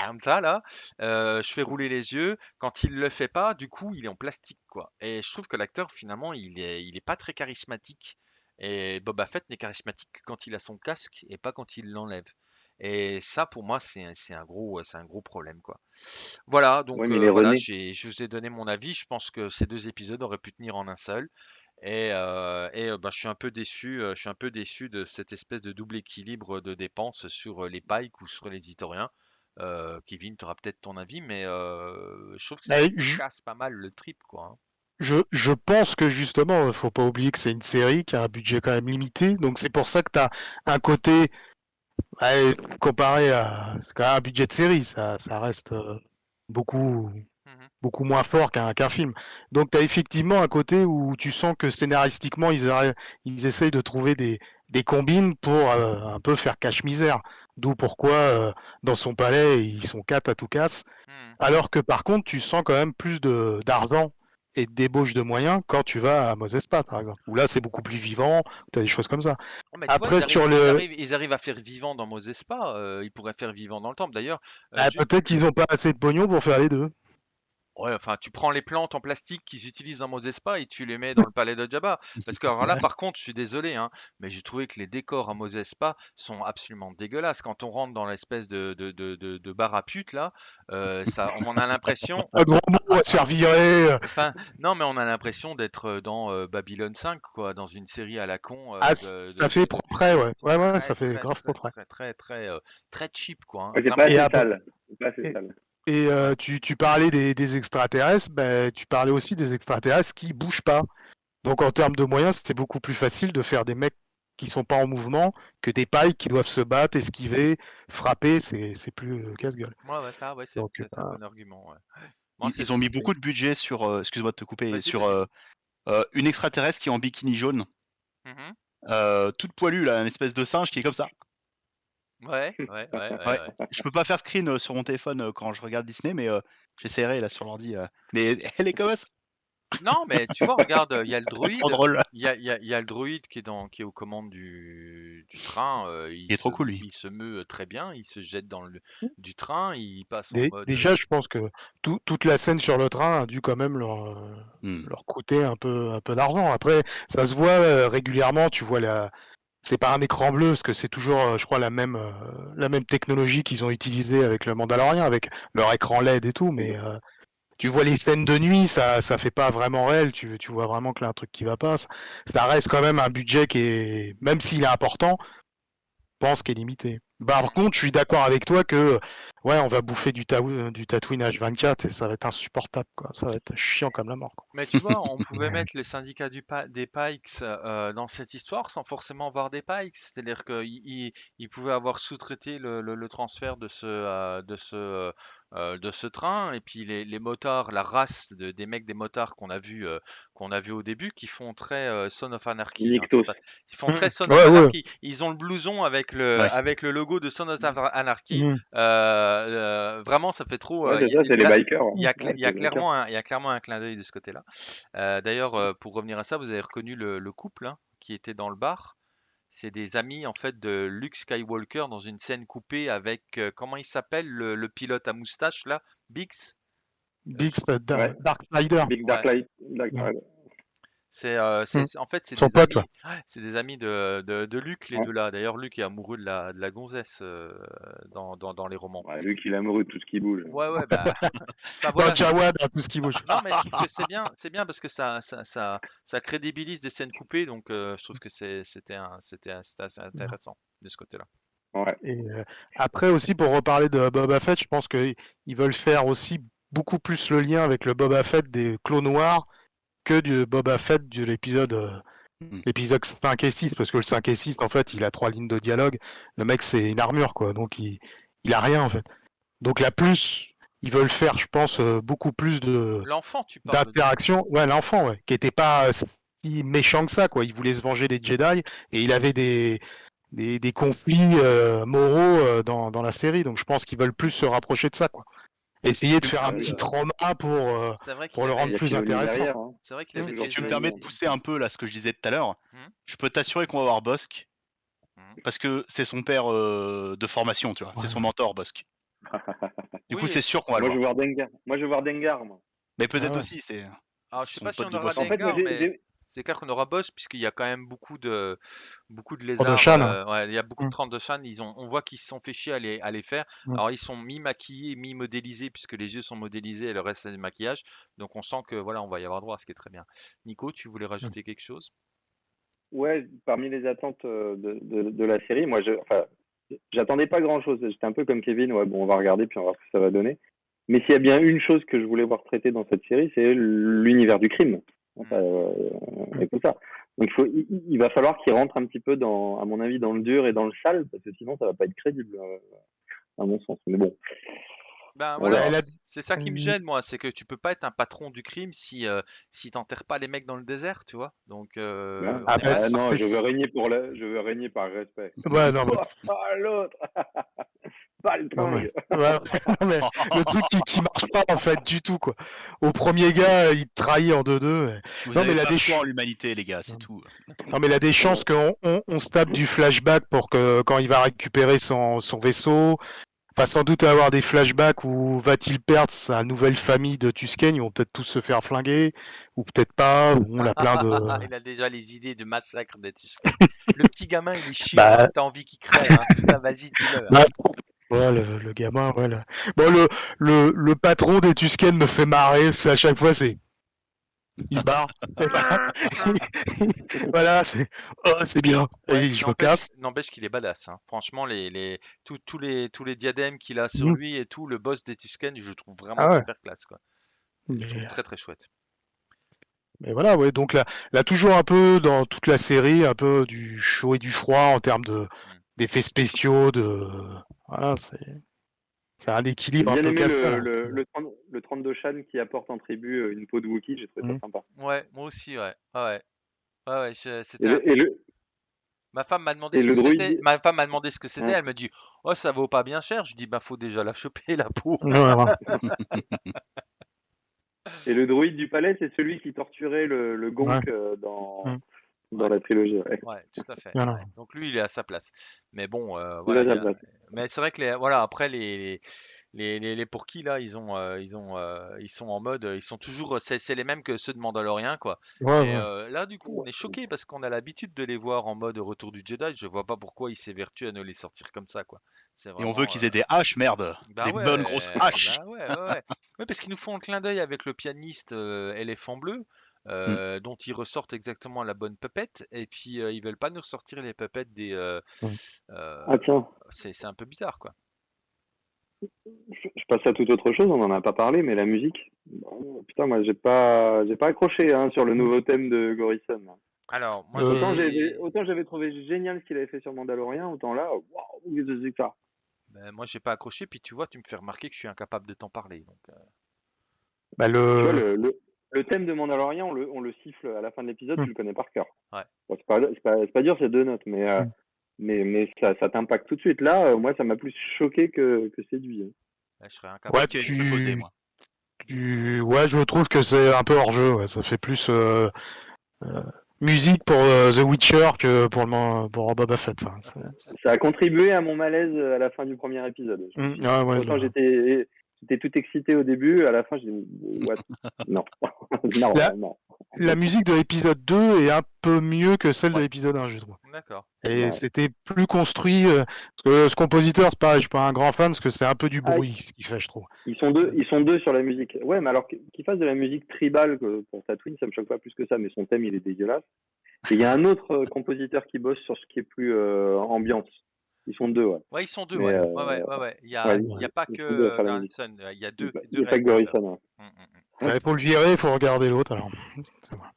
Speaker 1: comme ça là, euh, je fais rouler les yeux. Quand il le fait pas, du coup, il est en plastique quoi. Et je trouve que l'acteur finalement, il est, il est pas très charismatique. Et Boba Fett n'est charismatique que quand il a son casque et pas quand il l'enlève. Et ça, pour moi, c'est un, c'est un gros, c'est un gros problème quoi. Voilà, donc euh, voilà, j'ai- je vous ai donné mon avis. Je pense que ces deux épisodes auraient pu tenir en un seul. Et, euh, et, bah, je suis un peu déçu, je suis un peu déçu de cette espèce de double équilibre de dépenses sur les Pikes ou sur les Itoriens. Euh, Kevin, tu auras peut-être ton avis, mais euh, je trouve que ça casse pas mal le trip, quoi. hein.
Speaker 2: Je, je pense que justement, il faut pas oublier que c'est une série qui a un budget quand même limité, donc c'est pour ça que tu as un côté, ouais, comparé à quand même un budget de série, ça, ça reste euh, beaucoup,
Speaker 1: Mhm.
Speaker 2: beaucoup moins fort qu'un qu'un film. Donc tu as effectivement un côté où tu sens que scénaristiquement, ils, ils essayent de trouver des, des combines pour euh, un peu faire cache-misère. D'où pourquoi euh, dans son palais, ils sont quatre à tout casse.
Speaker 1: Mhm.
Speaker 2: Alors que par contre, tu sens quand même plus de d'argent et de débauche de moyens quand tu vas à Mosespa, par exemple. Où là, c'est beaucoup plus vivant, tu as des choses comme ça.
Speaker 1: Oh, vois,
Speaker 2: Après,
Speaker 1: ils arrivent,
Speaker 2: sur
Speaker 1: ils
Speaker 2: le-
Speaker 1: arrivent- ils arrivent à faire vivant dans Mosespa, euh, ils pourraient faire vivant dans le temple. D'ailleurs, euh,
Speaker 2: Ah, Peut-être qu'ils n'ont pas assez de pognon pour faire les deux.
Speaker 1: Ouais, enfin, tu prends les plantes en plastique qu'ils utilisent dans Mosespa et tu les mets dans le palais de Jabba. Parce que alors là,
Speaker 2: Ouais.
Speaker 1: par contre, je suis désolé, hein, mais j'ai trouvé que les décors à Mosespa sont absolument dégueulasses. Quand on rentre dans l'espèce de, de, de, de, de bar à pute, là, euh, ça, on en a l'impression,
Speaker 2: Un gros mot, on va se faire virer. euh.
Speaker 1: Enfin, non, mais on a l'impression d'être euh, dans euh, Babylone 5, quoi, dans une série à la con. euh,
Speaker 2: Ah,
Speaker 1: de- de-
Speaker 2: ça fait
Speaker 1: de-
Speaker 2: propre, ouais. Ouais, ouais,
Speaker 1: très,
Speaker 2: ça fait
Speaker 1: très,
Speaker 2: grave
Speaker 1: très,
Speaker 2: propre.
Speaker 1: très, très, très, euh, très cheap, quoi. hein.
Speaker 3: Ouais, pas assez sale. C'est pas assez sale.
Speaker 2: Et euh, tu, tu parlais des, des extraterrestres, ben, tu parlais aussi des extraterrestres qui bougent pas. Donc en termes de moyens, c'est beaucoup plus facile de faire des mecs qui sont pas en mouvement que des pailles qui doivent se battre, esquiver, frapper, c'est c'est plus euh, casse-gueule.
Speaker 1: Ouais, ouais, ça, ouais, c'est peut-être un
Speaker 2: euh,
Speaker 1: bon argument. ouais.
Speaker 4: Ils, ont mis beaucoup de budget sur, euh, excuse-moi de te couper, sur euh, euh, une extraterrestre qui est en bikini jaune,
Speaker 1: Mhm.
Speaker 4: euh, toute poilue là, une espèce de singe qui est comme ça.
Speaker 1: Ouais, ouais, ouais, ouais,
Speaker 4: Ouais.
Speaker 1: ouais.
Speaker 4: Je peux pas faire screen euh, sur mon téléphone euh, quand je regarde Disney, mais euh, j'essaierai là sur l'ordi. euh. Mais elle est comme ça,
Speaker 1: Non, mais tu vois, regarde, il y a le druide.
Speaker 4: trop drôle.
Speaker 1: Il y a, il y a- il y a le druide qui est, dans, qui est aux commandes du, du train. euh, il,
Speaker 4: Il est trop
Speaker 1: se-
Speaker 4: cool, lui.
Speaker 1: Il se meut très bien, il se jette dans le du train, il passe en
Speaker 2: Dé-
Speaker 1: mode.
Speaker 2: Déjà, je pense que tout- toute la scène sur le train a dû quand même leur, euh,
Speaker 4: Hmm.
Speaker 2: leur coûter un peu, un peu d'argent. Après, ça se voit euh, régulièrement, tu vois la. C'est pas un écran bleu, parce que c'est toujours, euh, je crois, la même, euh, la même technologie qu'ils ont utilisée avec le Mandalorian, avec leur écran LED et tout, mais euh, tu vois les scènes de nuit, ça, ça fait pas vraiment réel, tu, tu vois vraiment qu'il y un truc qui va pas. Ça, reste quand même un budget qui est, même s'il est important, pense qu'il est limité. Bah, par contre, je suis d'accord avec toi que, ouais, on va bouffer du, Taou- du Tatooine H24 et ça va être insupportable, quoi. Ça va être chiant comme la mort, quoi.
Speaker 1: Mais tu vois, on pouvait mettre les syndicats du pa- des Pikes euh, dans cette histoire sans forcément voir des Pikes. C'est-à-dire qu'ils ils, ils pouvaient avoir sous-traité le, le- le transfert de ce, euh, de, ce, euh, de ce train. Et puis les, les motards, la race de- des mecs des motards qu'on a vu euh, qu'on a vu au début, qui font très euh, Son of Anarchy. hein, c'est
Speaker 3: Nyctos.
Speaker 1: pas- ils font très Son of
Speaker 2: ouais.
Speaker 1: Anarchy. Ils ont le blouson avec le,
Speaker 4: Ouais.
Speaker 1: avec le logo de Son of Anarchy.
Speaker 2: Mhm.
Speaker 1: Euh, euh, vraiment, ça fait trop.
Speaker 3: Ouais,
Speaker 1: euh,
Speaker 3: c'est
Speaker 1: y-
Speaker 3: ça, c'est les
Speaker 1: là-
Speaker 3: bikers.
Speaker 1: il y a,
Speaker 3: Ouais,
Speaker 1: cla- il y a
Speaker 3: c'est les bikers.
Speaker 1: clairement un, il y a clairement un clin d'œil de ce côté-là. Euh, D'ailleurs, euh, pour revenir à ça, vous avez reconnu le, le couple hein, qui était dans le bar. C'est des amis en fait de Luke Skywalker dans une scène coupée avec euh, comment il s'appelle le, le pilote à moustache là, Bix.
Speaker 2: Sp- Da-
Speaker 3: Ouais.
Speaker 2: Dark Rider.
Speaker 3: Big Dark Light. Dark
Speaker 2: Ouais.
Speaker 1: C'est euh, c'est-
Speaker 2: Mm.
Speaker 1: c'est- en fait c'est des
Speaker 2: pote,
Speaker 1: amis, ouais, c'est des amis de, de, de Luke les
Speaker 3: Ouais.
Speaker 1: deux là. D'ailleurs, Luke est amoureux de la, de la gonzesse euh, dans, dans, dans les romans.
Speaker 3: Ouais, Luc, il est amoureux de tout ce qui bouge.
Speaker 1: Ouais ouais bah, voilà.
Speaker 2: Tout ce qui bouge.
Speaker 1: Non, mais je trouve que c'est bien, c'est bien parce que ça, ça, ça, ça crédibilise des scènes coupées, donc euh, je trouve que c'était un- c'était assez intéressant de ce côté-là.
Speaker 2: Et euh, après aussi, pour reparler de Boba Fett, je pense qu'ils veulent faire aussi beaucoup plus le lien avec le Boba Fett des clos noirs que du Boba Fett de l'épisode euh,
Speaker 4: Mhm.
Speaker 2: l'épisode 5 et 6, parce que le 5 et 6, en fait, il a trois lignes de dialogue. Le mec, c'est une armure, quoi, donc il, il a rien, en fait. Donc là, plus, ils veulent faire, je pense, euh, beaucoup plus de
Speaker 1: L'enfant, tu parles de...
Speaker 2: d'interaction. Ouais, l'enfant, ouais, qui était pas euh, si méchant que ça, quoi. Il voulait se venger des Jedi et il avait des, des, des conflits euh, moraux euh, dans, dans la série. Donc je pense qu'ils veulent plus se rapprocher de ça, quoi. Essayer de faire un petit
Speaker 3: ouais.
Speaker 2: trauma pour. euh, pour le rendre plus intéressant.
Speaker 3: derrière, hein.
Speaker 1: C'est vrai qu'il
Speaker 2: Si
Speaker 4: tu me permets de pousser un peu là ce que je disais tout à l'heure,
Speaker 1: Mhm.
Speaker 4: je peux t'assurer qu'on va voir Bosk.
Speaker 1: Mhm.
Speaker 4: Parce que c'est son père euh, de formation, tu vois.
Speaker 2: Ouais.
Speaker 4: C'est son mentor, Bosk. Du
Speaker 1: Oui,
Speaker 4: coup, c'est sûr qu'on va
Speaker 3: Moi,
Speaker 4: le
Speaker 3: je
Speaker 4: voir.
Speaker 3: veux voir Dengar. Moi, je veux voir Dengar, moi.
Speaker 4: Mais peut-être
Speaker 2: Ah ouais.
Speaker 4: aussi, c'est.
Speaker 1: Alors, je sais pas si
Speaker 4: pote
Speaker 1: on aura
Speaker 4: boss.
Speaker 3: En fait, moi,
Speaker 1: Dengar, mais c'est clair qu'on aura Boss, puisqu'il y a quand même beaucoup de, beaucoup de
Speaker 2: de
Speaker 1: lézards. Euh, ouais, il y a beaucoup de
Speaker 2: Mm.
Speaker 1: trente de Shan. Ils ont, on voit qu'ils se sont fait chier à les, à les faire.
Speaker 2: Mm.
Speaker 1: Alors, ils sont mi-maquillés, mi-modélisés, puisque les yeux sont modélisés et le reste, c'est du maquillage. Donc, on sent que voilà, on va y avoir droit, ce qui est très bien. Nico, tu voulais rajouter quelque chose?
Speaker 3: Ouais, parmi les attentes euh, de, de, de la série, moi, je, enfin, j'attendais pas grand chose. J'étais un peu comme Kevin. Ouais, bon, on va regarder puis on va voir ce que ça va donner. Mais s'il y a bien une chose que je voulais voir traitée dans cette série, c'est l'univers du crime. Enfin, euh, et tout ça. Donc, il, faut, il, il va falloir qu'il rentre un petit peu dans, à mon avis, dans le dur et dans le sale, parce que sinon, ça va pas être crédible, euh, à mon sens. Mais bon,
Speaker 1: Ben voilà, c'est ça qui me
Speaker 2: Mm.
Speaker 1: gêne, moi, c'est que tu peux pas être un patron du crime si, euh, si t'enterres pas les mecs dans le désert, tu vois. Donc, euh.
Speaker 2: Ah, bah,
Speaker 3: Ah, non, je veux régner pour le, je veux régner par respect.
Speaker 2: Ouais, non, mais-
Speaker 3: Ah, l'autre.
Speaker 2: Non, mais,
Speaker 3: Palping
Speaker 2: ouais, ouais, mais le truc qui, qui marche pas en fait du tout quoi. Au premier gars, il te trahit en 2-2. et-
Speaker 4: Vous
Speaker 2: Non,
Speaker 4: avez
Speaker 2: mais la
Speaker 4: pas en l'humanité, les gars, c'est tout.
Speaker 2: Non mais il a des chances qu'on on, on se tape du flashback pour que quand il va récupérer son, son vaisseau, va sans doute avoir des flashbacks où va-t-il perdre sa nouvelle famille de Tusken, ils vont peut-être tous se faire flinguer, ou peut-être pas, ou on a plein de...
Speaker 1: Il a déjà les idées de massacre des Tusken. Le petit gamin, il est chiant,
Speaker 2: Bah.
Speaker 1: hein, t'as envie qu'il crève. Hein. Putain, vas-y, dis-le.
Speaker 2: Bah, Ouais, le, le gamin, ouais. le- Bon, le, le, le patron des Tusken me fait marrer, c'est à chaque fois, c'est... Il se barre. voilà, c'est... Oh, c'est bien.
Speaker 1: Ouais,
Speaker 2: Et je me
Speaker 1: n'empêche-
Speaker 2: casse.
Speaker 1: N'empêche qu'il est badass. hein. Franchement, les, les, tous- tous les, tous les diadèmes qu'il a sur
Speaker 2: Mhm.
Speaker 1: lui et tout, le boss des Tusken, je le trouve vraiment
Speaker 2: Ah ouais.
Speaker 1: super classe. Quoi. Je le
Speaker 2: Mais,
Speaker 1: trouve très très chouette.
Speaker 2: mais voilà, ouais, donc là, là, toujours un peu dans toute la série, un peu du chaud et du froid en termes de d'effets spéciaux, de... Voilà, c'est... C'est un équilibre un peu casse
Speaker 3: le, le, le, 30 le 32 Shan qui apporte en tribu euh, une peau de Wookie, j'ai trouvé ça sympa.
Speaker 1: Ouais, moi aussi, ouais. Ouais, ouais.
Speaker 3: Et
Speaker 1: c'était
Speaker 3: et le,
Speaker 1: Ma femme m'a demandé ce que c'était. Ma femme m'a demandé ce que c'était.
Speaker 3: Ouais.
Speaker 1: Elle me dit, oh, ça vaut pas bien cher. Je dis, bah, faut déjà la choper, la peau.
Speaker 3: Et le druide du palais, c'est celui qui torturait le, le gonk
Speaker 2: Ouais.
Speaker 3: euh, dans,
Speaker 2: Mhm.
Speaker 3: Dans la trilogie. ouais.
Speaker 1: Ouais, tout à fait.
Speaker 2: Voilà.
Speaker 1: ouais. Donc lui, il est à sa place. Mais bon, euh,
Speaker 3: Il
Speaker 1: voilà. il a-. Mais c'est vrai que les, voilà, après les les, les, les pour qui là, ils ont euh, ils ont euh, ils sont en mode, ils sont toujours, c'est c'est les mêmes que ceux de Mandalorian quoi.
Speaker 2: Ouais,
Speaker 1: Et
Speaker 2: ouais.
Speaker 1: euh, là, du coup, on est choqué parce qu'on a l'habitude de les voir en mode Retour du Jedi. Je vois pas pourquoi ils s'évertuent à nous les sortir comme ça quoi.
Speaker 4: Et on veut qu'ils aient des haches, merde.
Speaker 1: bah
Speaker 4: des
Speaker 1: ouais,
Speaker 4: bonnes grosses haches.
Speaker 1: bah ouais, ouais, ouais. Ouais, parce qu'ils nous font le clin d'œil avec le pianiste euh, éléphant bleu, euh, dont ils ressortent exactement la bonne pupette, et puis euh, ils veulent pas nous ressortir les pupettes des. euh,
Speaker 3: Ah tiens,
Speaker 1: c'est c'est un peu bizarre, quoi.
Speaker 3: je, passe à toute autre chose, on en a pas parlé, mais la musique. bon, putain, moi j'ai pas, j'ai pas accroché hein, sur le nouveau thème de Gorison.
Speaker 1: Alors, moi,
Speaker 2: Euh,
Speaker 3: Autant j'avais, trouvé génial ce qu'il avait fait sur Mandalorian, autant là, waouh, qu'est-ce que c'est que ça
Speaker 1: ben, moi, j'ai pas accroché, puis tu vois, tu me fais remarquer que je suis incapable de t'en parler. Donc, euh,
Speaker 2: Bah,
Speaker 3: Tu vois,
Speaker 2: le...
Speaker 3: le, le, thème de Mandalorian, on le, on le siffle à la fin de l'épisode,
Speaker 2: Mm.
Speaker 3: tu le connais par cœur.
Speaker 1: Ouais.
Speaker 3: Bon, c'est pas, dur, c'est deux notes, mais, euh,
Speaker 2: Mm.
Speaker 3: mais, mais ça, ça t'impacte tout de suite. Là, euh, moi, ça m'a plus choqué que, que séduit. hein.
Speaker 1: ben, je serais incapable.
Speaker 2: Ouais,
Speaker 4: je
Speaker 2: tu-
Speaker 4: vais poser, moi.
Speaker 2: tu- ouais, je trouve que c'est un peu hors jeu. Ouais. Ça fait plus euh, euh, musique pour euh, The Witcher que pour, le, man- pour Boba Fett.
Speaker 3: Ça a contribué à mon malaise à la fin du premier épisode. Me
Speaker 2: Mm, ouais, ouais,
Speaker 3: Autant
Speaker 2: je-
Speaker 3: j'étais, j'étais tout excité au début, à la fin, j'ai dit, what? Non. non,
Speaker 2: Là-
Speaker 3: non.
Speaker 2: La musique de l'épisode 2 est un peu mieux que celle de l'épisode 1, je trouve.
Speaker 1: D'accord.
Speaker 2: Et
Speaker 3: Ouais.
Speaker 2: c'était plus construit. euh, parce que ce compositeur, c'est pareil, je suis pas un grand fan parce que c'est un peu du
Speaker 3: Ah,
Speaker 2: bruit ce qu'il fait, je trouve.
Speaker 3: Ils sont deux, ils sont deux sur la musique. Ouais, mais alors qu'ils fassent de la musique tribale pour Tatooine, ça me choque pas plus que ça, mais son thème, il est dégueulasse. Et il y a un autre euh, compositeur qui bosse sur ce qui est plus euh, ambiance. Ils sont deux, ouais.
Speaker 1: Ouais, ils sont deux,
Speaker 3: Mais,
Speaker 1: ouais.
Speaker 3: euh,
Speaker 1: Ouais, ouais, ouais, ouais. Il y a, il y a pas que euh, il y a deux,
Speaker 3: Il
Speaker 1: deux
Speaker 3: n'y a pas que ouais.
Speaker 2: Pour le virer, il faut regarder l'autre. Alors.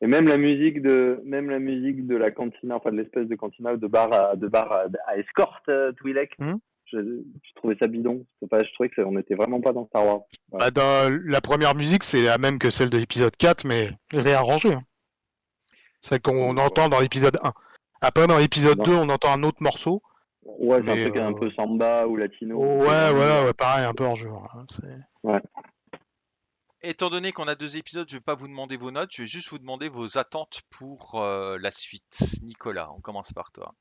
Speaker 3: Et même la musique de, même la musique de la cantina, enfin de l'espèce de cantina de bar à, de bar à, à escorte, euh, Twi'lek.
Speaker 2: Mhm.
Speaker 3: Je, je trouvais ça bidon. C'est Pas, je trouvais que ça- on n'était vraiment pas dans Star Wars.
Speaker 2: Bah, dans la première musique, c'est la même que celle de l'épisode 4, mais réarrangée. Hein. Celle qu'on entend dans l'épisode 1. Après, dans l'épisode
Speaker 3: Ouais.
Speaker 2: 2, on entend un autre morceau.
Speaker 3: Ouais, c'est un truc
Speaker 2: euh,
Speaker 3: un peu samba ou latino.
Speaker 2: ouais, voilà, ouais, pareil, un peu hors jeu. hein. C'est-
Speaker 1: Étant donné qu'on a deux épisodes, je vais pas vous demander vos notes, je vais juste vous demander vos attentes pour euh, la suite. Nicolas, on commence par toi.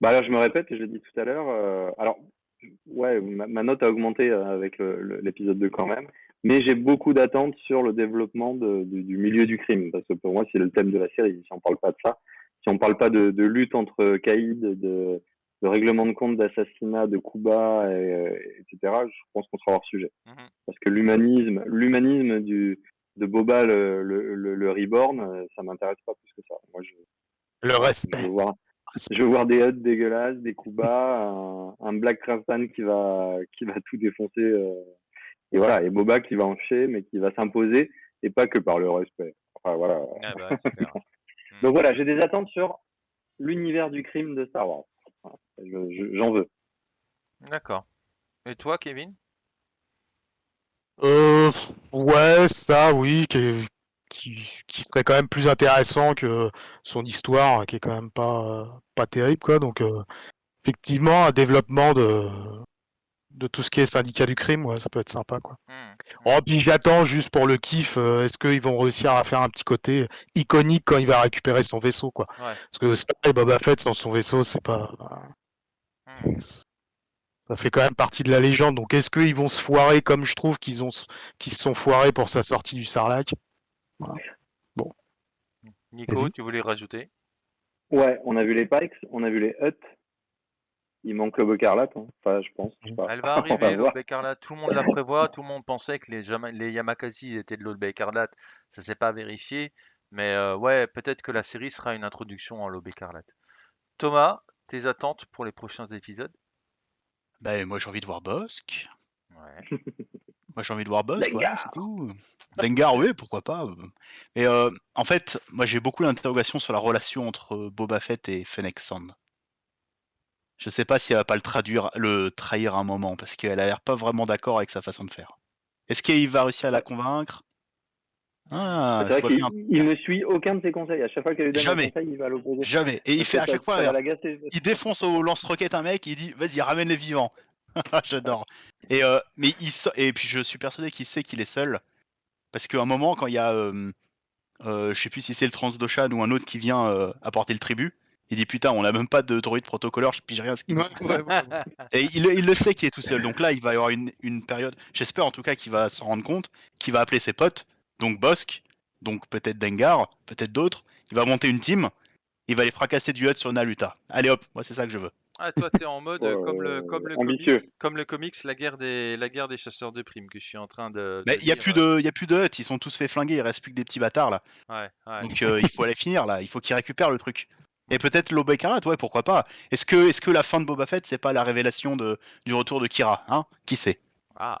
Speaker 3: Bah alors je me répète, je l'ai dit tout à l'heure. euh, alors ouais, ma, ma note a augmenté euh, avec l'épisode 2 quand même, mais j'ai beaucoup d'attentes sur le développement de- du, du milieu du crime parce que pour moi c'est le thème de la série. Si on parle pas de ça, si on parle pas de, de lutte entre caïds, de, de règlement de compte, d'assassinat, de coups bas, et, euh, etc. Je pense qu'on sera hors sujet
Speaker 1: Mhm.
Speaker 3: parce que l'humanisme, l'humanisme du de Boba le, le, le, le reborn, euh, ça m'intéresse pas plus que ça. Moi je
Speaker 2: Le
Speaker 3: je
Speaker 2: respect.
Speaker 3: veux voir, je veux voir des huts dégueulasses, des coups bas, un, un Black Craftsman qui va, qui va tout défoncer. euh, et voilà, et Boba qui va en chier, mais qui va s'imposer, et pas que par le respect. Enfin, voilà.
Speaker 1: Ah bah.
Speaker 3: Donc voilà, j'ai des attentes sur l'univers du crime de Star Wars. Voilà, je- je- J'en veux.
Speaker 1: D'accord. Et toi, Kevin?
Speaker 2: Euh, ouais, ça, oui, qui, qui, qui serait quand même plus intéressant que son histoire, qui est quand même pas, pas terrible, quoi. Donc, euh, effectivement, un développement de, de tout ce qui est syndicat du crime, ouais, ça peut être sympa, quoi.
Speaker 1: Hmm.
Speaker 2: Oh, puis j'attends juste pour le kiff, euh, est-ce qu'ils vont réussir à faire un petit côté iconique quand il va récupérer son vaisseau, quoi?
Speaker 1: Ouais.
Speaker 2: Parce que c'est pareil, Boba Fett sans son vaisseau, c'est pas.
Speaker 1: Hmm.
Speaker 2: Ça fait quand même partie de la légende. Donc est-ce qu'ils vont se foirer comme je trouve qu'ils ont qu'ils se sont foirés pour sa sortie du Sarlacc
Speaker 1: Nico,
Speaker 2: Vas-y.
Speaker 1: tu voulais rajouter?
Speaker 3: Ouais, on a vu les Pikes, on a vu les Hutt. Il manque le Bocarlate, hein. enfin, je pense. je sais pas.
Speaker 1: Elle va arriver, l'aube écarlate. Tout le monde la prévoit. Tout le monde pensait que les, Jama- les Yamakasi étaient de l'aube écarlate. Ça s'est pas vérifié. Mais euh, ouais, peut-être que la série sera une introduction en l'aube écarlate. Thomas, tes attentes pour les prochains épisodes?
Speaker 4: Bah, moi j'ai envie de voir Bosque.
Speaker 1: Ouais.
Speaker 4: Moi j'ai envie de voir Bosque, voilà,
Speaker 3: Dengar.
Speaker 4: c'est tout. Dengar, oui, pourquoi pas. Mais euh, en fait, moi j'ai beaucoup d'interrogations sur la relation entre euh, Boba Fett et Fennec Sand. Je sais pas si elle va pas le traduire, le trahir à un moment, parce qu'elle a l'air pas vraiment d'accord avec sa façon de faire. Est-ce qu'il va réussir à la convaincre? Ah,
Speaker 3: c'est vrai qu'il il ne suit aucun de ses conseils. À chaque fois qu'elle lui donne
Speaker 4: Jamais.
Speaker 3: un conseil, il va à l'opposé.
Speaker 4: Jamais. Et il fait à chaque fois,
Speaker 3: l'agacer.
Speaker 4: il défonce au lance-roquette un mec, il dit vas-y ramène les vivants. J'adore. Et euh, mais il sa- et puis je suis persuadé qu'il sait qu'il est seul parce qu'à un moment quand il y a euh, euh, je sais plus si c'est le Transdoshan ou un autre qui vient euh, apporter le tribut, il dit putain on a même pas de droïde protocoleur, je pige rien à ce qu'il dit. Et il, il le sait qu'il est tout seul. Donc là il va y avoir une, une période, j'espère en tout cas qu'il va s'en rendre compte, qu'il va appeler ses potes, donc Bosk, donc peut-être Dengar, peut-être d'autres. Il va monter une team. Il va les fracasser du hut sur Naluta. Allez hop, moi c'est ça que je veux.
Speaker 1: Ah, toi, t'es en mode euh,
Speaker 3: Euh,
Speaker 1: comme le, comme le comics, comme le comics, la guerre des, la guerre des chasseurs de primes que je suis en train de.
Speaker 4: Mais il y a plus
Speaker 1: euh,
Speaker 4: de, il y a plus de huts, ils sont tous fait flinguer, il reste plus que des petits bâtards là.
Speaker 1: Ouais, ouais.
Speaker 4: Donc euh, il faut aller finir là, il faut qu'ils récupèrent le truc. Et peut-être l'aube écarlate, ouais, pourquoi pas. Est-ce que, est-ce que la fin de Boba Fett, c'est pas la révélation de, du retour de Kira, hein? Qui sait?
Speaker 1: Ah,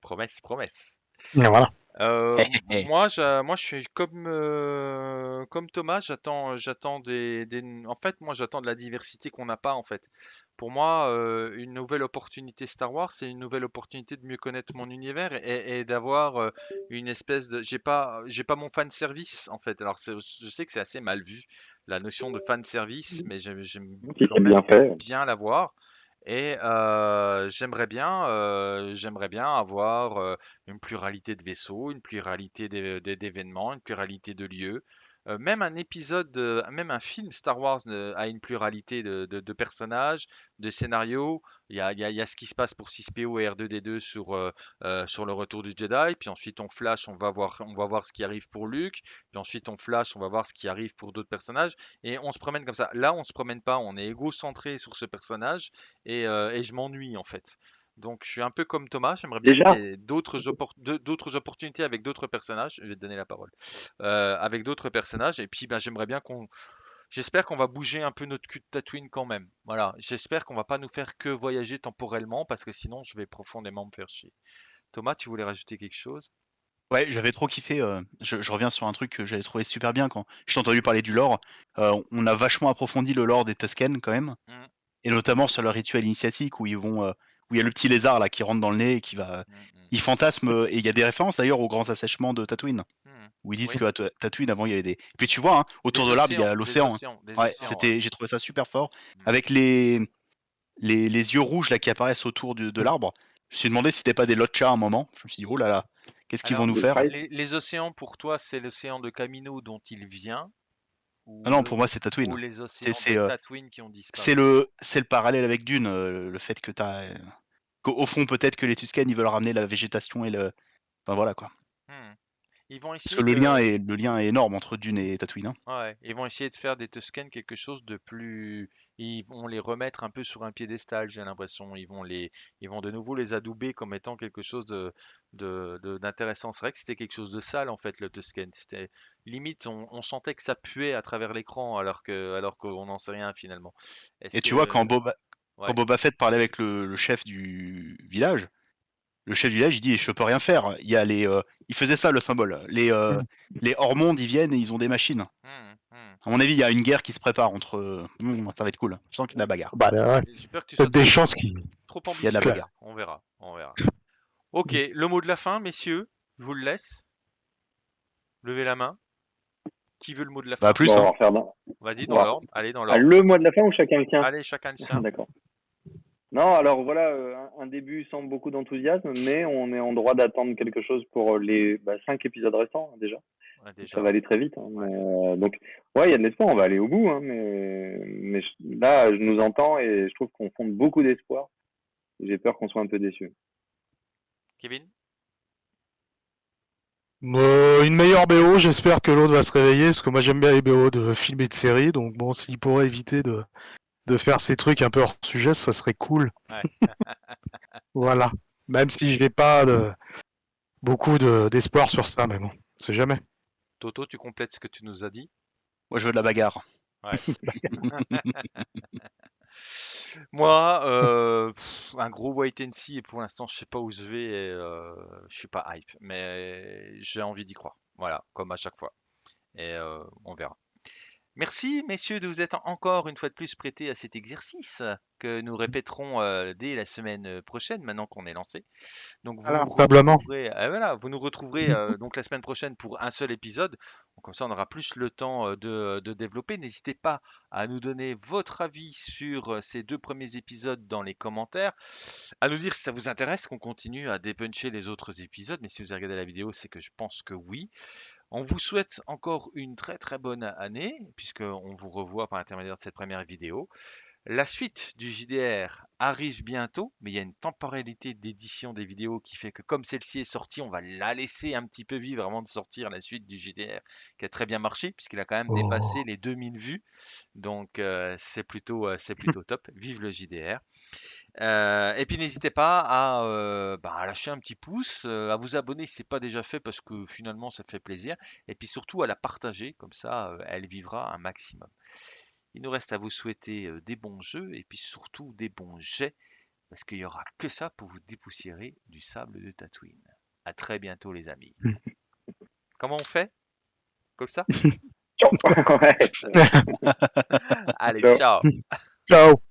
Speaker 1: promesse, promesse.
Speaker 2: Mais voilà.
Speaker 1: Euh, moi, je, moi, je suis comme, euh, comme Thomas, j'attends, j'attends des, des- en fait, moi, j'attends de la diversité qu'on n'a pas, en fait. Pour moi, euh, une nouvelle opportunité Star Wars, c'est une nouvelle opportunité de mieux connaître mon univers et, et d'avoir euh, une espèce de, j'ai pas, j'ai pas mon fan service, en fait. Alors, c'est- je sais que c'est assez mal vu, la notion de fan service, mais j'aime, j'aime
Speaker 3: Si
Speaker 1: quand
Speaker 3: c'est
Speaker 1: même
Speaker 3: bien fait.
Speaker 1: bien l'avoir. Et j'aimerais bien, bien avoir une pluralité de vaisseaux, une pluralité d'é- d'é- d'événements, une pluralité de lieux. Euh, même un épisode, même un film Star Wars euh, a une pluralité de, personnages, de scénarios. Il y a, ce qui se passe pour 6PO et R2D2 sur, euh, sur le retour du Jedi. Puis ensuite on flash, on va voir, ce qui arrive pour Luke. Puis ensuite on flash, on va voir ce qui arrive pour d'autres personnages. Et on se promène comme ça. Là, on se promène pas, on est égocentré sur ce personnage et je m'ennuie en fait. Donc je suis un peu comme Thomas, j'aimerais bien d'autres oppor- opportunités avec d'autres personnages. Je vais te donner la parole. Euh, avec d'autres personnages et puis ben, j'aimerais bien qu'on J'espère qu'on va bouger un peu notre cul de Tatooine quand même. Voilà, j'espère qu'on va pas nous faire que voyager temporellement parce que sinon je vais profondément me faire chier. Thomas, tu voulais rajouter quelque chose?
Speaker 4: Ouais, j'avais trop kiffé. euh, je, je reviens sur un truc que j'avais trouvé super bien quand j'ai entendu parler du lore. Euh, on a vachement approfondi le lore des Tusken quand même,
Speaker 1: Mm.
Speaker 4: et notamment sur leur rituel initiatique où ils vont, euh, où il y a le petit lézard là qui rentre dans le nez et qui va,
Speaker 1: Mm, mm,
Speaker 4: il fantasme euh, et il y a des références d'ailleurs aux grands assèchements de Tatooine
Speaker 1: mm.
Speaker 4: où ils disent
Speaker 1: Oui.
Speaker 4: que à Ta- Tatooine avant il y avait des. Puis tu vois, hein, autour
Speaker 1: Des
Speaker 4: de l'arbre il y a l'océan. hein. Ouais, c'était, j'ai trouvé ça super fort
Speaker 1: Mm.
Speaker 4: avec les, les les yeux rouges là qui apparaissent autour de l'arbre. Je me suis demandé si c'était pas des Lotcha à un moment. Je me suis dit oh là là, qu'est-ce qu'ils vont nous faire?
Speaker 1: Les, les océans pour toi, c'est l'océan de Camino dont il vient
Speaker 4: Ah non, pour moi c'est Tatooine. c'est, euh,
Speaker 1: Tatooine qui ont disparu?
Speaker 4: C'est le, c'est le parallèle avec Dune, euh, le fait que t'as, euh, qu'au au fond peut-être que les Tusken ils veulent ramener la végétation et le, enfin voilà quoi.
Speaker 1: Hmm. Ils vont
Speaker 4: Parce
Speaker 1: essayer
Speaker 4: que le lien est, le lien est énorme entre Dune et Tatooine. hein.
Speaker 1: Ouais, ils vont essayer de faire des Tusken quelque chose de plus. Ils vont les remettre un peu sur un piédestal, j'ai l'impression. Ils vont les, ils vont de nouveau les adouber comme étant quelque chose de, d'intéressant. C'est vrai que c'était quelque chose de sale en fait, le Tusken. C'était limite, on, on sentait que ça puait à travers l'écran, alors que, alors qu'on n'en sait rien finalement.
Speaker 4: Et tu vois quand Boba,
Speaker 1: ouais.
Speaker 4: quand Boba Fett parlait avec le, le chef du village, le chef du village il dit je peux rien faire. Il y a les, euh, il faisait ça le symbole. Les, euh, les hors-mondes ils viennent et ils ont des machines.
Speaker 1: Hmm, hmm.
Speaker 4: À mon avis il y a une guerre qui se prépare entre, euh, ça va être cool. Je sens qu'il y a de la bagarre.
Speaker 2: Bah ouais.
Speaker 1: Peur que tu sois
Speaker 2: des
Speaker 1: trop-
Speaker 2: chances qu'il.
Speaker 1: trop
Speaker 4: Il y a de la
Speaker 1: ambitieux.
Speaker 4: bagarre.
Speaker 1: On verra, on verra. Ok, le mot de la fin, messieurs, je vous le laisse. Levez la main. Qui veut le mot de la fin?
Speaker 4: Bah plus.
Speaker 3: Bon, on
Speaker 4: hein.
Speaker 3: va refaire dans-
Speaker 1: Vas-y, dans l'ordre. Allez, dans
Speaker 3: Ah,
Speaker 1: l'ordre.
Speaker 3: le mois de la fin ou chacun le tien
Speaker 1: Allez, chacun le sien.
Speaker 3: D'accord. Non, alors voilà, euh, un, début sans beaucoup d'enthousiasme, mais on est en droit d'attendre quelque chose pour les bah, cinq épisodes restants hein, déjà.
Speaker 1: Ouais, déjà.
Speaker 3: Ça va aller très vite. hein, mais, euh, donc, ouais, il y a de l'espoir, on va aller au bout. Hein, mais mais je- là, je nous entends et je trouve qu'on fonde beaucoup d'espoir. J'ai peur qu'on soit un peu déçus.
Speaker 1: Kevin?
Speaker 2: Euh, une meilleure BO, j'espère que l'autre va se réveiller, parce que moi j'aime bien les BO de films et de séries, donc bon, s'il pourrait éviter de, de faire ces trucs un peu hors sujet, ça serait cool.
Speaker 1: Ouais.
Speaker 2: voilà. Même si j'ai pas de, beaucoup de- d'espoir sur ça, mais bon, c'est jamais.
Speaker 1: Toto, tu complètes ce que tu nous as dit?
Speaker 4: Moi, je veux de la bagarre.
Speaker 1: Moi, euh, pff, un gros wait and see et pour l'instant, je sais pas où je vais et euh, je suis pas hype, mais j'ai envie d'y croire. Voilà, comme à chaque fois. Et euh, on verra. Merci, messieurs, de vous être encore une fois de plus prêtés à cet exercice que nous répéterons euh, dès la semaine prochaine, maintenant qu'on est lancé. Donc vous nous retrouverez, euh, voilà, vous nous retrouverez euh, donc la semaine prochaine pour un seul épisode. Donc, comme ça, on aura plus le temps euh, de, de développer. N'hésitez pas à nous donner votre avis sur euh, ces deux premiers épisodes dans les commentaires, à nous dire si ça vous intéresse qu'on continue à dépuncher les autres épisodes. Mais si vous avez regardé la vidéo, c'est que je pense que oui. On vous souhaite encore une très très bonne année, puisqu'on vous revoit par l'intermédiaire de cette première vidéo. La suite du JDR arrive bientôt, mais il y a une temporalité d'édition des vidéos qui fait que comme celle-ci est sortie, on va la laisser un petit peu vivre avant de sortir la suite du JDR, qui a très bien marché, puisqu'il a quand même
Speaker 2: Oh.
Speaker 1: dépassé les 2000 vues. Donc euh, c'est plutôt, euh, c'est plutôt top. Vive le JDR. Euh, et puis n'hésitez pas à, euh, bah, à lâcher un petit pouce, euh, à vous abonner si ce n'est pas déjà fait parce que finalement ça fait plaisir. Et puis surtout à la partager, comme ça elle vivra un maximum. Il nous reste à vous souhaiter des bons jeux et puis surtout des bons jets parce qu'il n'y aura que ça pour vous dépoussiérer du sable de Tatooine. À très bientôt les amis. Comment on fait? Comme ça? Allez, ciao
Speaker 2: Ciao